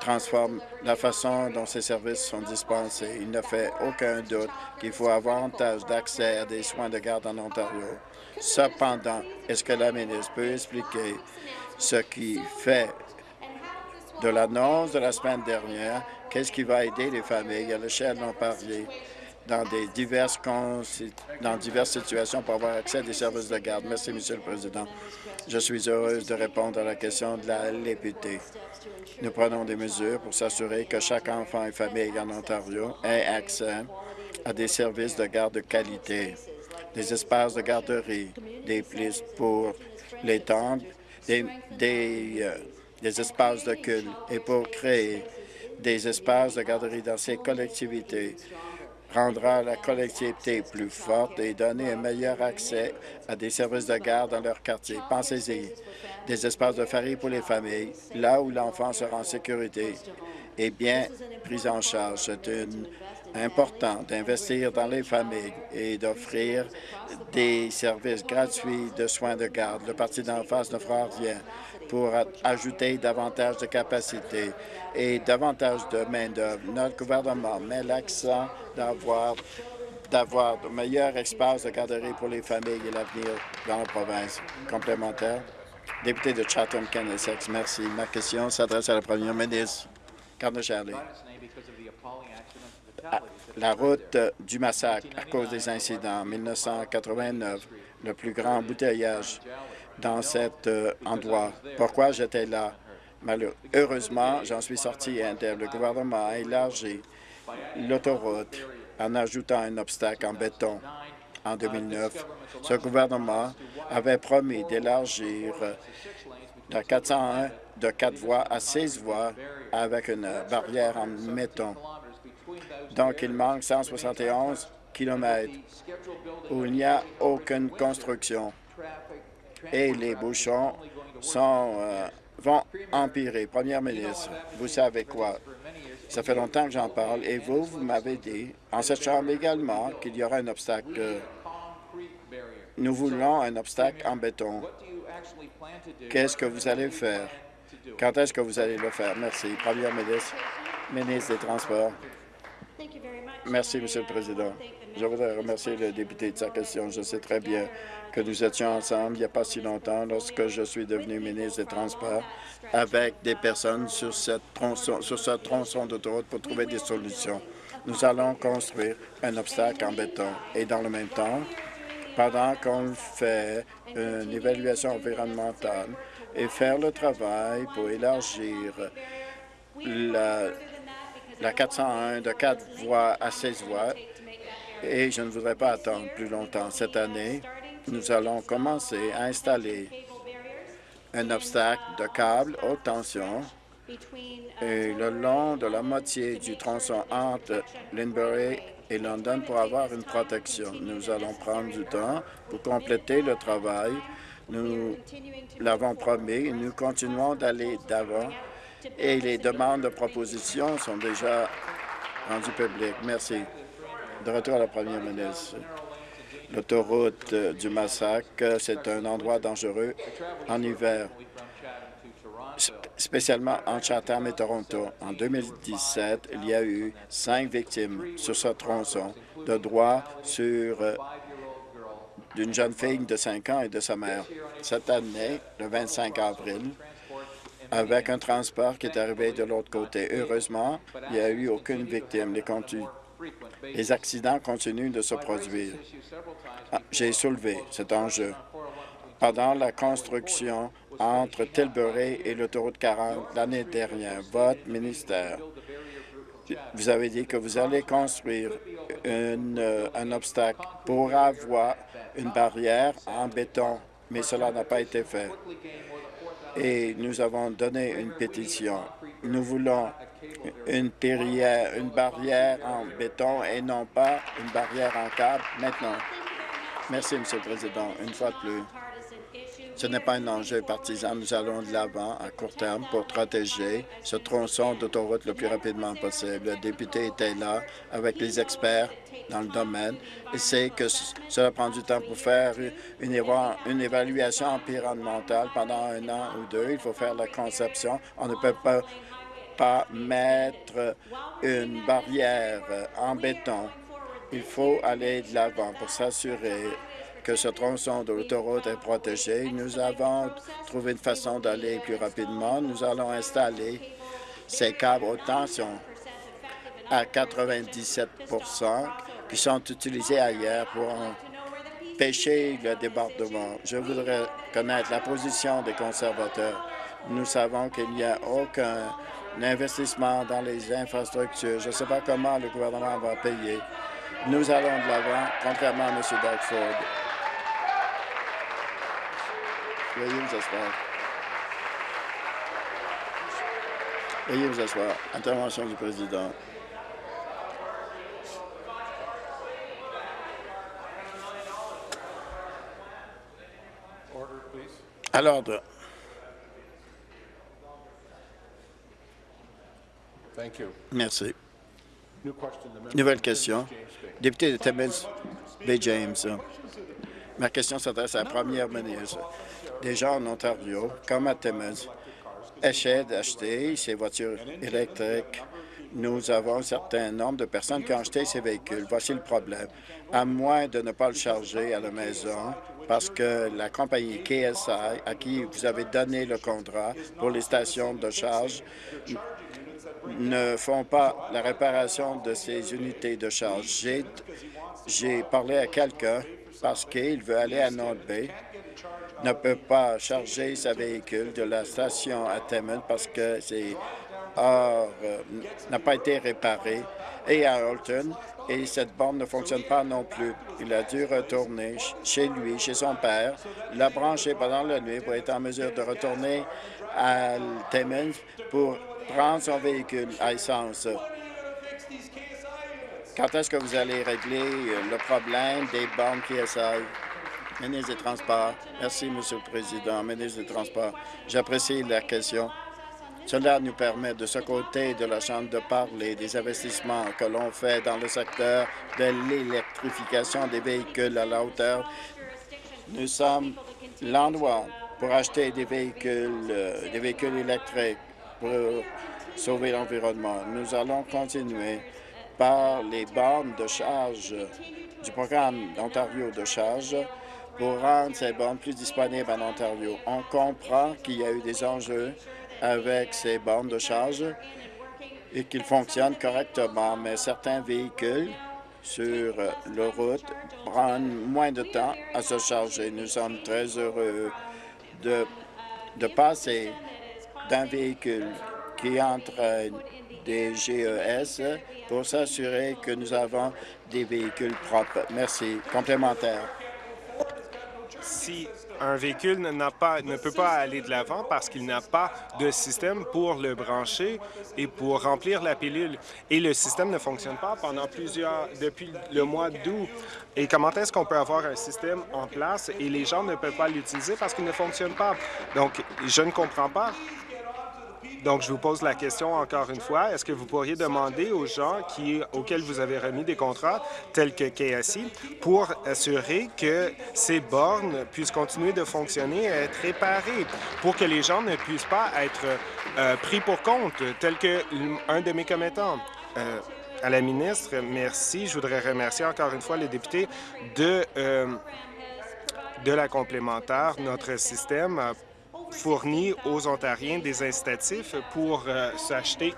transforme la façon dont ces services sont dispensés. Il ne fait aucun doute qu'il faut avantage d'accès à des soins de garde en Ontario. Cependant, est-ce que la ministre peut expliquer ce qui fait de l'annonce de la semaine dernière Qu'est-ce qui va aider les familles? À l'échelle non parlé dans, des diverses dans diverses situations pour avoir accès à des services de garde? Merci, Monsieur le Président. Je suis heureuse de répondre à la question de la députée. Nous prenons des mesures pour s'assurer que chaque enfant et famille en Ontario ait accès à des services de garde de qualité, des espaces de garderie, des places pour les temples, des, des, euh, des espaces de culte et pour créer des espaces de garderie dans ces collectivités rendra la collectivité plus forte et donner un meilleur accès à des services de garde dans leur quartier. Pensez-y, des espaces de famille pour les familles, là où l'enfant sera en sécurité et bien pris en charge. C'est important d'investir dans les familles et d'offrir des services gratuits de soins de garde. Le Parti d'en face ne fera rien pour ajouter davantage de capacités et davantage de main-d'œuvre. Notre gouvernement met l'accent d'avoir d'avoir de meilleurs espaces de garderie pour les familles et l'avenir dans la province. Complémentaire. Député de Chatham-Kennesex, merci. Ma question s'adresse à la première ministre. Charlie. La route du massacre à cause des incidents en 1989, le plus grand embouteillage dans cet euh, endroit. Pourquoi j'étais là? Heureusement, j'en suis sorti indemne. Le gouvernement a élargi l'autoroute en ajoutant un obstacle en béton en 2009. Ce gouvernement avait promis d'élargir de 401 de quatre voies à 6 voies avec une barrière en béton. Donc, il manque 171 kilomètres où il n'y a aucune construction et les bouchons euh, vont empirer. Première ministre, vous savez quoi? Ça fait longtemps que j'en parle et vous, vous m'avez dit, en cette Chambre également, qu'il y aura un obstacle. Nous voulons un obstacle en béton. Qu'est-ce que vous allez faire? Quand est-ce que vous allez le faire? Merci. Première ministre, ministre des Transports. Merci, Monsieur le Président. Je voudrais remercier le député de sa question. Je sais très bien que nous étions ensemble il n'y a pas si longtemps lorsque je suis devenu ministre des Transports avec des personnes sur, cette tronçon, sur ce tronçon d'autoroute pour trouver des solutions. Nous allons construire un obstacle en béton et dans le même temps, pendant qu'on fait une évaluation environnementale et faire le travail pour élargir la, la 401 de 4 voies à 16 voies, et je ne voudrais pas attendre plus longtemps. Cette année, nous allons commencer à installer un obstacle de câbles haute tension et le long de la moitié du tronçon entre Linbury et London pour avoir une protection. Nous allons prendre du temps pour compléter le travail. Nous l'avons promis et nous continuons d'aller d'avant et les demandes de propositions sont déjà rendues publiques. Merci. De retour à la première ministre. L'autoroute du Massacre, c'est un endroit dangereux en hiver, spécialement entre Chatham et Toronto. En 2017, il y a eu cinq victimes sur ce tronçon de droit sur euh, d'une jeune fille de 5 ans et de sa mère. Cette année, le 25 avril, avec un transport qui est arrivé de l'autre côté. Heureusement, il n'y a eu aucune victime. Les, accidents continuent de se produire. Ah, J'ai soulevé cet enjeu. Pendant la construction entre Tilbury et l'autoroute 40 l'année dernière, votre ministère, vous avez dit que vous allez construire euh, un obstacle pour avoir une barrière en béton, mais cela n'a pas été fait. Et nous avons donné une pétition. Nous voulons une, barrière, une barrière en béton et non pas une barrière en câble maintenant. Merci, Monsieur le Président. Une fois de plus, ce n'est pas un enjeu partisan. Nous allons de l'avant à court terme pour protéger ce tronçon d'autoroute le plus rapidement possible. Le député était là avec les experts dans le domaine et sait que cela prend du temps pour faire une, une évaluation environnementale pendant un an ou deux. Il faut faire la conception. On ne peut pas pas mettre une barrière en béton. Il faut aller de l'avant pour s'assurer que ce tronçon de l'autoroute est protégé. Nous avons trouvé une façon d'aller plus rapidement. Nous allons installer ces câbles haute tension à 97% qui sont utilisés ailleurs pour empêcher le débordement. Je voudrais connaître la position des conservateurs. Nous savons qu'il n'y a aucun l'investissement dans les infrastructures. Je ne sais pas comment le gouvernement va payer. Nous allons de l'avant, contrairement à M. Doug Ford. Veuillez vous asseoir. Veuillez vous asseoir. Intervention du président. À l'ordre. Merci. Nouvelle question. Député de Timmins, B. James. Ma question s'adresse à la première ministre. Des gens en Ontario, comme à Timmins, essaient d'acheter ces voitures électriques. Nous avons un certain nombre de personnes qui ont acheté ces véhicules. Voici le problème. À moins de ne pas le charger à la maison, parce que la compagnie KSI, à qui vous avez donné le contrat pour les stations de charge, ne font pas la réparation de ces unités de charge. J'ai parlé à quelqu'un parce qu'il veut aller à North Bay, ne peut pas charger sa véhicule de la station à Timmins parce que c'est euh, n'a pas été réparé, et à Alton, et cette borne ne fonctionne pas non plus. Il a dû retourner chez lui, chez son père, l'a branché pendant la nuit pour être en mesure de retourner à Timmins pour prendre son véhicule à essence. Quand est-ce que vous allez régler le problème des bornes PSI? Ministre des Transports. Merci, Monsieur le Président. Ministre des Transports, j'apprécie la question. Cela nous permet de ce côté de la Chambre de parler des investissements que l'on fait dans le secteur de l'électrification des véhicules à la hauteur. Nous sommes l'endroit pour acheter des véhicules, euh, des véhicules électriques pour sauver l'environnement. Nous allons continuer par les bornes de charge du programme d'Ontario de charge pour rendre ces bornes plus disponibles en Ontario. On comprend qu'il y a eu des enjeux avec ces bornes de charge et qu'ils fonctionnent correctement, mais certains véhicules sur la route prennent moins de temps à se charger. Nous sommes très heureux de, de passer d'un véhicule qui entraîne des GES pour s'assurer que nous avons des véhicules propres. Merci. Complémentaire. Si un véhicule pas, ne peut pas aller de l'avant parce qu'il n'a pas de système pour le brancher et pour remplir la pilule, et le système ne fonctionne pas pendant plusieurs, depuis le mois d'août, et comment est-ce qu'on peut avoir un système en place et les gens ne peuvent pas l'utiliser parce qu'il ne fonctionne pas? Donc, je ne comprends pas donc, je vous pose la question encore une fois. Est-ce que vous pourriez demander aux gens qui, auxquels vous avez remis des contrats, tels que KSI, pour assurer que ces bornes puissent continuer de fonctionner et être réparées, pour que les gens ne puissent pas être euh, pris pour compte, tel qu'un de mes commettants? Euh, à la ministre, merci. Je voudrais remercier encore une fois les députés de, euh, de la complémentaire. Notre système fournit aux Ontariens des incitatifs pour euh, s'acheter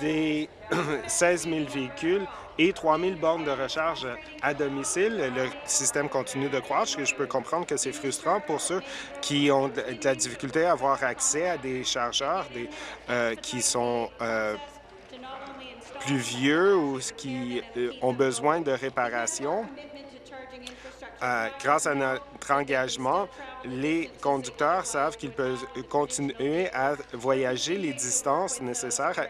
des 16 000 véhicules et 3 000 bornes de recharge à domicile. Le système continue de croître. Je peux comprendre que c'est frustrant pour ceux qui ont de la difficulté à avoir accès à des chargeurs euh, qui sont euh, plus vieux ou qui ont besoin de réparation. Grâce à notre engagement, les conducteurs savent qu'ils peuvent continuer à voyager les distances nécessaires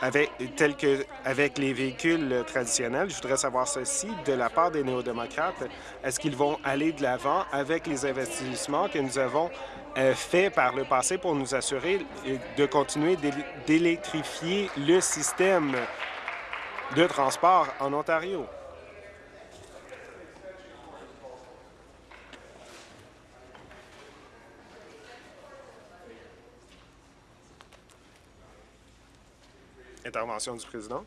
avec, telles que avec les véhicules traditionnels. Je voudrais savoir ceci de la part des néo-démocrates. Est-ce qu'ils vont aller de l'avant avec les investissements que nous avons euh, faits par le passé pour nous assurer de continuer d'électrifier le système de transport en Ontario? Intervention du président.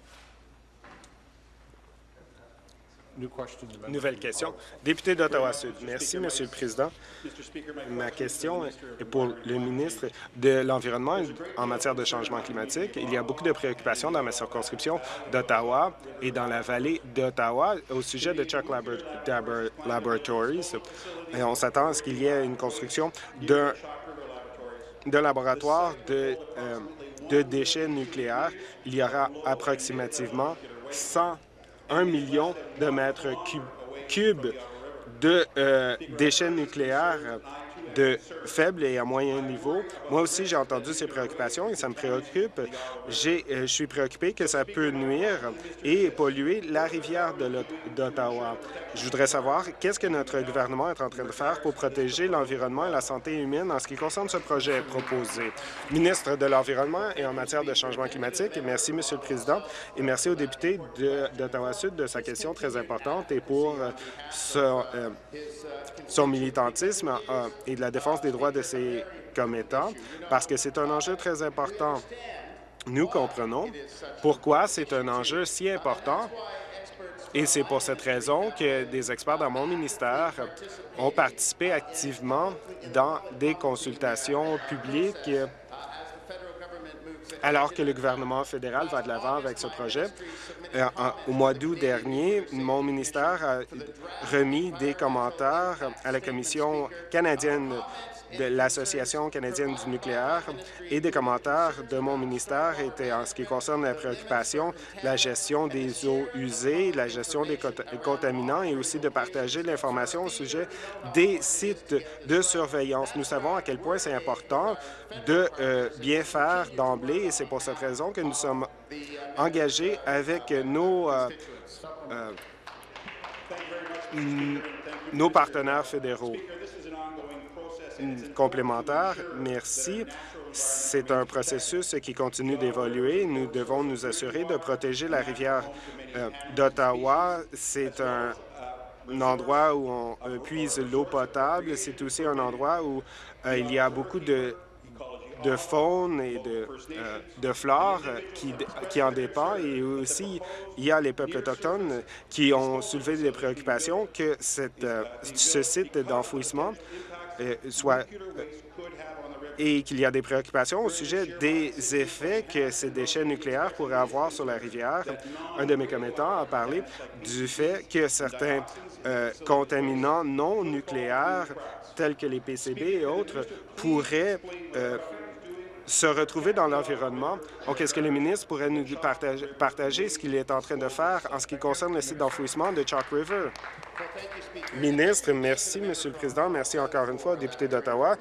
Nouvelle question. Député d'Ottawa-Sud. Merci, Monsieur le Président. Ma question est pour le ministre de l'Environnement en matière de changement climatique. Il y a beaucoup de préoccupations dans ma circonscription d'Ottawa et dans la vallée d'Ottawa au sujet de Chuck Laboratories. Et on s'attend à ce qu'il y ait une construction d'un laboratoire de... Euh, de déchets nucléaires, il y aura approximativement 101 millions de mètres cubes de euh, déchets nucléaires de faible et à moyen niveau. Moi aussi, j'ai entendu ces préoccupations et ça me préoccupe. Euh, je suis préoccupé que ça peut nuire et polluer la rivière d'Ottawa. Je voudrais savoir qu'est-ce que notre gouvernement est en train de faire pour protéger l'environnement et la santé humaine en ce qui concerne ce projet proposé? Ministre de l'Environnement et en matière de changement climatique, merci, Monsieur le Président, et merci au député d'Ottawa-Sud de, sa question très importante et pour euh, son, euh, son militantisme la défense des droits de ses commettants, parce que c'est un enjeu très important. Nous comprenons pourquoi c'est un enjeu si important et c'est pour cette raison que des experts dans mon ministère ont participé activement dans des consultations publiques alors que le gouvernement fédéral va de l'avant avec ce projet. Euh, au mois d'août dernier, mon ministère a remis des commentaires à la Commission canadienne de l'Association canadienne du nucléaire et des commentaires de mon ministère étaient en ce qui concerne la préoccupation, la gestion des eaux usées, la gestion des contaminants et aussi de partager l'information au sujet des sites de surveillance. Nous savons à quel point c'est important de euh, bien faire d'emblée et c'est pour cette raison que nous sommes engagés avec nos, euh, euh, nos partenaires fédéraux complémentaire. Merci. C'est un processus qui continue d'évoluer. Nous devons nous assurer de protéger la rivière euh, d'Ottawa. C'est un, endroit où on puise l'eau potable. C'est aussi un endroit où euh, il y a beaucoup de faune et de, euh, flore qui, en dépend. Et aussi, il y a les peuples autochtones qui ont soulevé des préoccupations que ce site d'enfouissement soit et qu'il y a des préoccupations au sujet des effets que ces déchets nucléaires pourraient avoir sur la rivière. Un de mes commettants a parlé du fait que certains euh, contaminants non nucléaires, tels que les PCB et autres, pourraient euh, se retrouver dans l'environnement. Donc, est-ce que le ministre pourrait nous partager, ce qu'il est en train de faire en ce qui concerne le site d'enfouissement de Chalk River? Ministre, merci, Monsieur le Président. Merci encore une fois au député d'Ottawa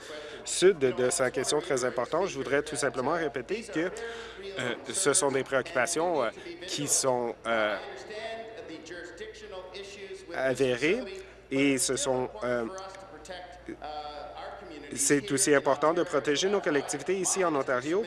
Sud de sa question très importante. Je voudrais tout simplement répéter que euh, ce sont des préoccupations euh, qui sont euh, avérées et ce sont c'est aussi important de protéger nos collectivités ici en Ontario.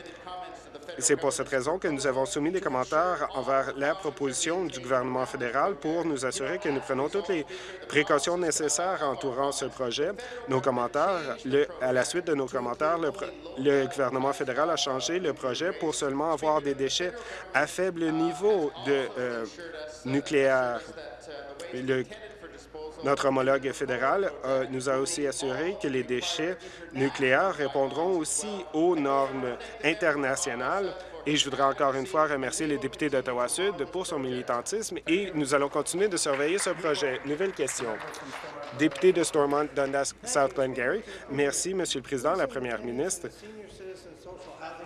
C'est pour cette raison que nous avons soumis des commentaires envers la proposition du gouvernement fédéral pour nous assurer que nous prenons toutes les précautions nécessaires entourant ce projet. Nos commentaires, à la suite de nos commentaires, le, gouvernement fédéral a changé le projet pour seulement avoir des déchets à faible niveau de euh, nucléaire. Le notre homologue fédéral euh, nous a aussi assuré que les déchets nucléaires répondront aussi aux normes internationales et je voudrais encore une fois remercier les députés d'Ottawa-Sud pour son militantisme et nous allons continuer de surveiller ce projet. Nouvelle question. Député de Stormont, Dundas, South Glengarry. Merci, Monsieur le Président, la Première ministre.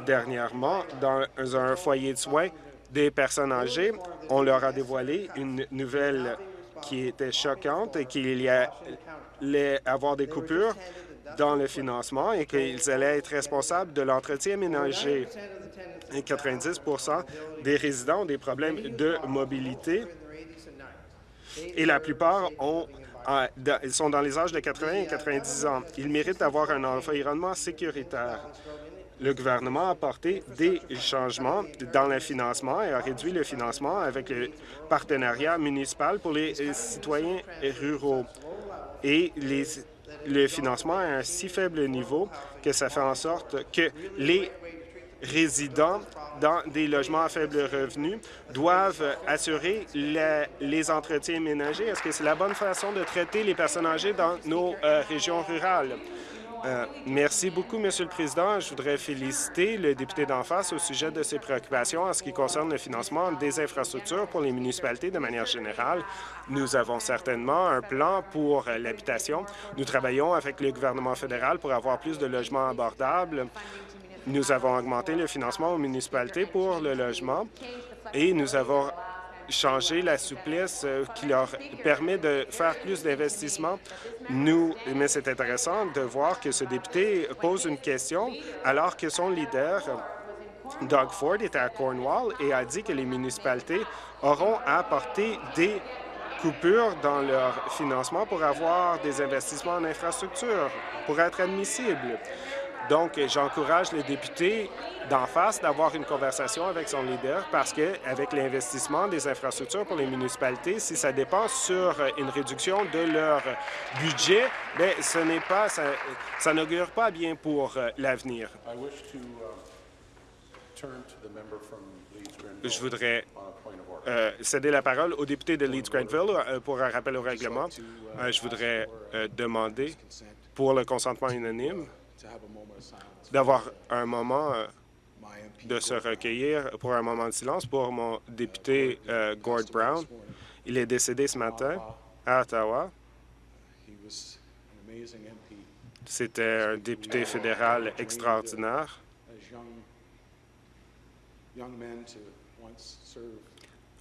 Dernièrement, dans un foyer de soins des personnes âgées, on leur a dévoilé une nouvelle qui était choquante et qu'il y allait avoir des coupures dans le financement et qu'ils allaient être responsables de l'entretien ménager. Et 90% des résidents ont des problèmes de mobilité et la plupart ont ils sont dans les âges de 80 et 90 ans. Ils méritent d'avoir un environnement sécuritaire. Le gouvernement a apporté des changements dans le financement et a réduit le financement avec le partenariat municipal pour les citoyens ruraux. Et le financement est à un si faible niveau que ça fait en sorte que les résidents dans des logements à faible revenu doivent assurer les entretiens ménagers. Est-ce que c'est la bonne façon de traiter les personnes âgées dans nos euh, régions rurales? Euh, merci beaucoup, Monsieur le Président. Je voudrais féliciter le député d'en face au sujet de ses préoccupations en ce qui concerne le financement des infrastructures pour les municipalités de manière générale. Nous avons certainement un plan pour l'habitation. Nous travaillons avec le gouvernement fédéral pour avoir plus de logements abordables. Nous avons augmenté le financement aux municipalités pour le logement et nous avons changer la souplesse euh, qui leur permet de faire plus d'investissements. Nous, mais c'est intéressant de voir que ce député pose une question alors que son leader, Doug Ford, était à Cornwall et a dit que les municipalités auront à apporter des coupures dans leur financement pour avoir des investissements en infrastructure, pour être admissibles. Donc, j'encourage les députés d'en face d'avoir une conversation avec son leader parce qu'avec l'investissement des infrastructures pour les municipalités, si ça dépend sur une réduction de leur budget, bien, ce n'est pas, ça, ça n'augure pas bien pour euh, l'avenir. Je voudrais euh, céder la parole au député de Leeds-Grenville euh, pour un rappel au règlement. je voudrais demander pour le consentement unanime d'avoir un moment euh, de se recueillir pour un moment de silence pour mon député euh, Gord Brown. Il est décédé ce matin à Ottawa. C'était un député fédéral extraordinaire.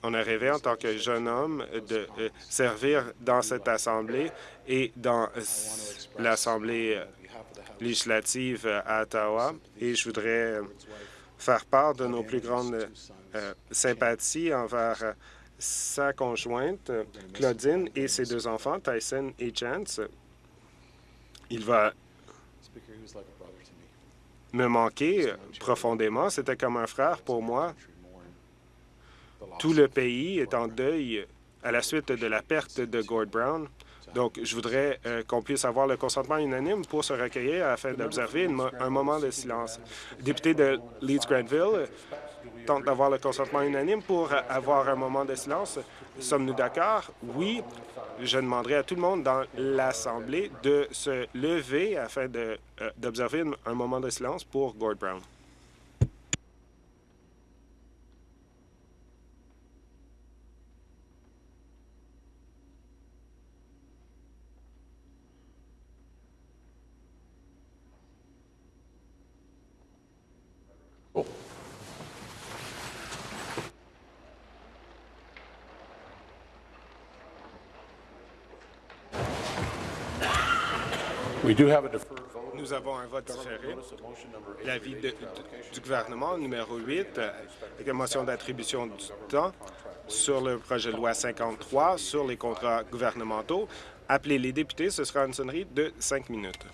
On a rêvé en tant que jeune homme de euh, servir dans cette Assemblée et dans l'Assemblée législative à Ottawa et je voudrais faire part de nos plus grandes euh, sympathies envers sa conjointe, Claudine, et ses deux enfants, Tyson et Chance. Il va me manquer profondément. C'était comme un frère pour moi. Tout le pays est en deuil à la suite de la perte de Gord Brown. Donc, je voudrais euh, qu'on puisse avoir le consentement unanime pour se recueillir afin d'observer un moment de silence. Le député de Leeds-Granville tente d'avoir le consentement unanime pour avoir un moment de silence. Sommes-nous d'accord? Oui. Je demanderai à tout le monde dans l'Assemblée de se lever afin d'observer un moment de silence pour Gord Brown. Nous avons un vote différé. L'avis du gouvernement numéro 8, avec une motion d'attribution du temps sur le projet de loi 53 sur les contrats gouvernementaux. Appelez les députés, ce sera une sonnerie de cinq minutes.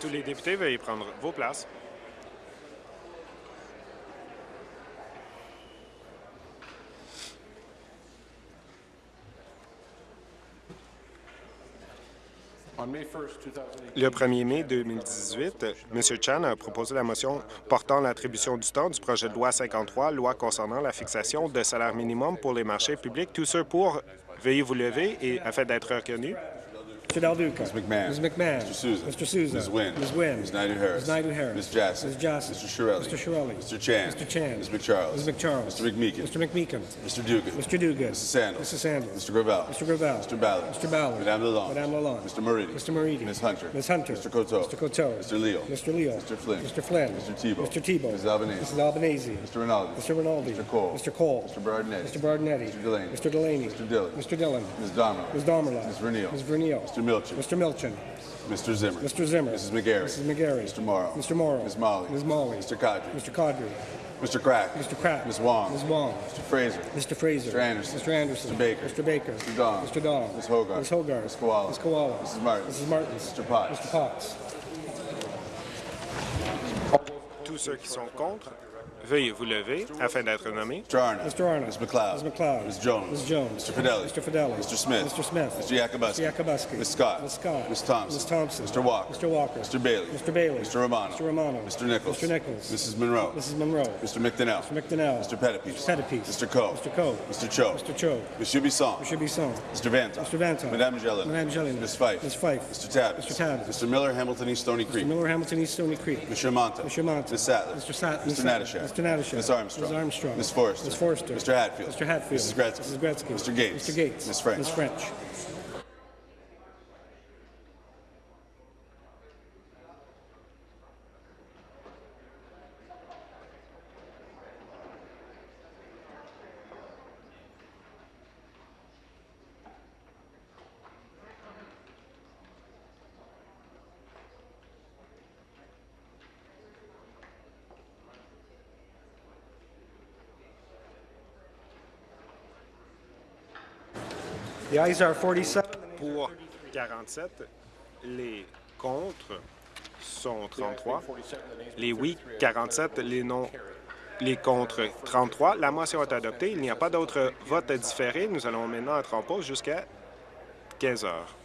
Tous les députés, veuillez prendre vos places. Le 1er mai 2018, M. Chan a proposé la motion portant l'attribution du temps du projet de loi 53, loi concernant la fixation de salaire minimum pour les marchés publics. Tous ceux pour, veuillez vous lever et afin d'être reconnus. Mr. Del Duca. Ms. McMahon. Ms. McMahon. Mr. Souza. Mr. Souza. Ms. Wynn. Ms. Wynn. Ms. Naidu-Harris. Ms. Naidu-Harris. Ms. Jassy. Ms. Jassy. Mr. Shirelli. Mr. Shirelli. Mr. Chan. Mr. Chan. Ms. McCharles. Ms. McCharles. Mr. McMeekin. Mr. McMeekin. Mr. Dugan. Mr. Dugan. Mrs. Sandals. Mrs. Sandals. Mr. Gravel. Mr. Gravel. Mr. Ballard. Mr. Ballard. Madame Lalonde. Madame Lalonde. Mr. Moridi. Mr. Moridi. Ms. Hunter. Ms. Hunter. Mr. Coteau. Mr. Coteau. Mr. Leo. Mr. Leo. Mr. Flynn. Mr. Flynn. Mr. Tebow. Mr. Tebow. Mrs. Albanese. Mrs. Albanese. Mr. Rinaldi. Mr. Rinaldi. Mr. Cole. Mr. Cole. Mr. Berardinetti. Mr. Bardinetti. Mr. Delaney. Mr. Delaney. Mr. Dillon. Mr. Dillon. Ms. Ms. Ms. Vernile. Ms. Vernile. Mr. Milchin. Mr. Milchin. Mr. Zimmer. Mr. Zimmer. Mrs. McGarry. Mrs. McGarry. Mr. Morrow. Mr. Morrow. Ms. Molly. Ms. Molly. Mr. Kadri. Mr. Cadre. Mr. Crack. Mr. Kraft. Ms. Wong. Ms. Wong. Mr. Fraser. Mr. Fraser. Mr. Anderson. Mr. Anderson. Mr. Baker. Mr. Baker. Mr. Dong. Mr. Dong. Ms. Hogarth. Ms. Hogarth. Ms. Koala. Ms. Koala. Mrs. Martin. Mrs. Martins. Mr. Potts. Mr. Potts. Tous ceux qui sont contre, veuillez vous lever afin d'être nommés. Mr. Arnott. Mr. Arnott. Ms. McLeod. Ms. McLeod. Ms. Jones. Ms. Jones. Mr. Fidelli. Mr. Fidelli. Mr. Smith. Mr. Smith. Mr. Yakubuski. Mr. Yakubuski. Ms. Scott. Ms. Scott. Ms. Thompson. Ms. Thompson. Mr. Walker. Mr. Walker. Mr. Bailey. Mr. Bailey. Mr. Romano. Mr. Romano. Mr. Nichols. Mr. Nichols. Mrs. Monroe. Mrs. Monroe. Mr. McDonnell. Mr. McDonnell. Mr. Pettipies. Mr. Pettipies. Mr. Coe. Mr. Coe. Mr. Cho. Mr. Cho. Monsieur Bisson. Mr. Bisson. Mr. Vanton. Mr. Vanton. Madame Jelena. Madame Jelena. Ms. Fife. Ms. Fife. Mr. Tabbs. Mr. Tabbs. Mr. Miller, Hamilton East Stony Creek. Mr. Miller, Hamilton East Stony Creek. Mr. Monta. Mr. Monta. Ms. Sattler. Mr. Sat- Mr. Ms. Natashak. Mr. Natashak. Ms. Armstrong. Ms. Armstrong. Ms. Forrester. Ms. Forrester. Mr. Hatfield. Mr. Hatfield. Mrs. Gretzky. Mrs. Gretzky. Mr. Gates. Mr. Gates. Ms. French. Ms. French. The ayes are 47. Pour 47, les contre sont 33. Les oui, 47, les non, les contre, 33. La motion est adoptée. Il n'y a pas d'autre vote différé. Nous allons maintenant être en pause jusqu'à 15 heures.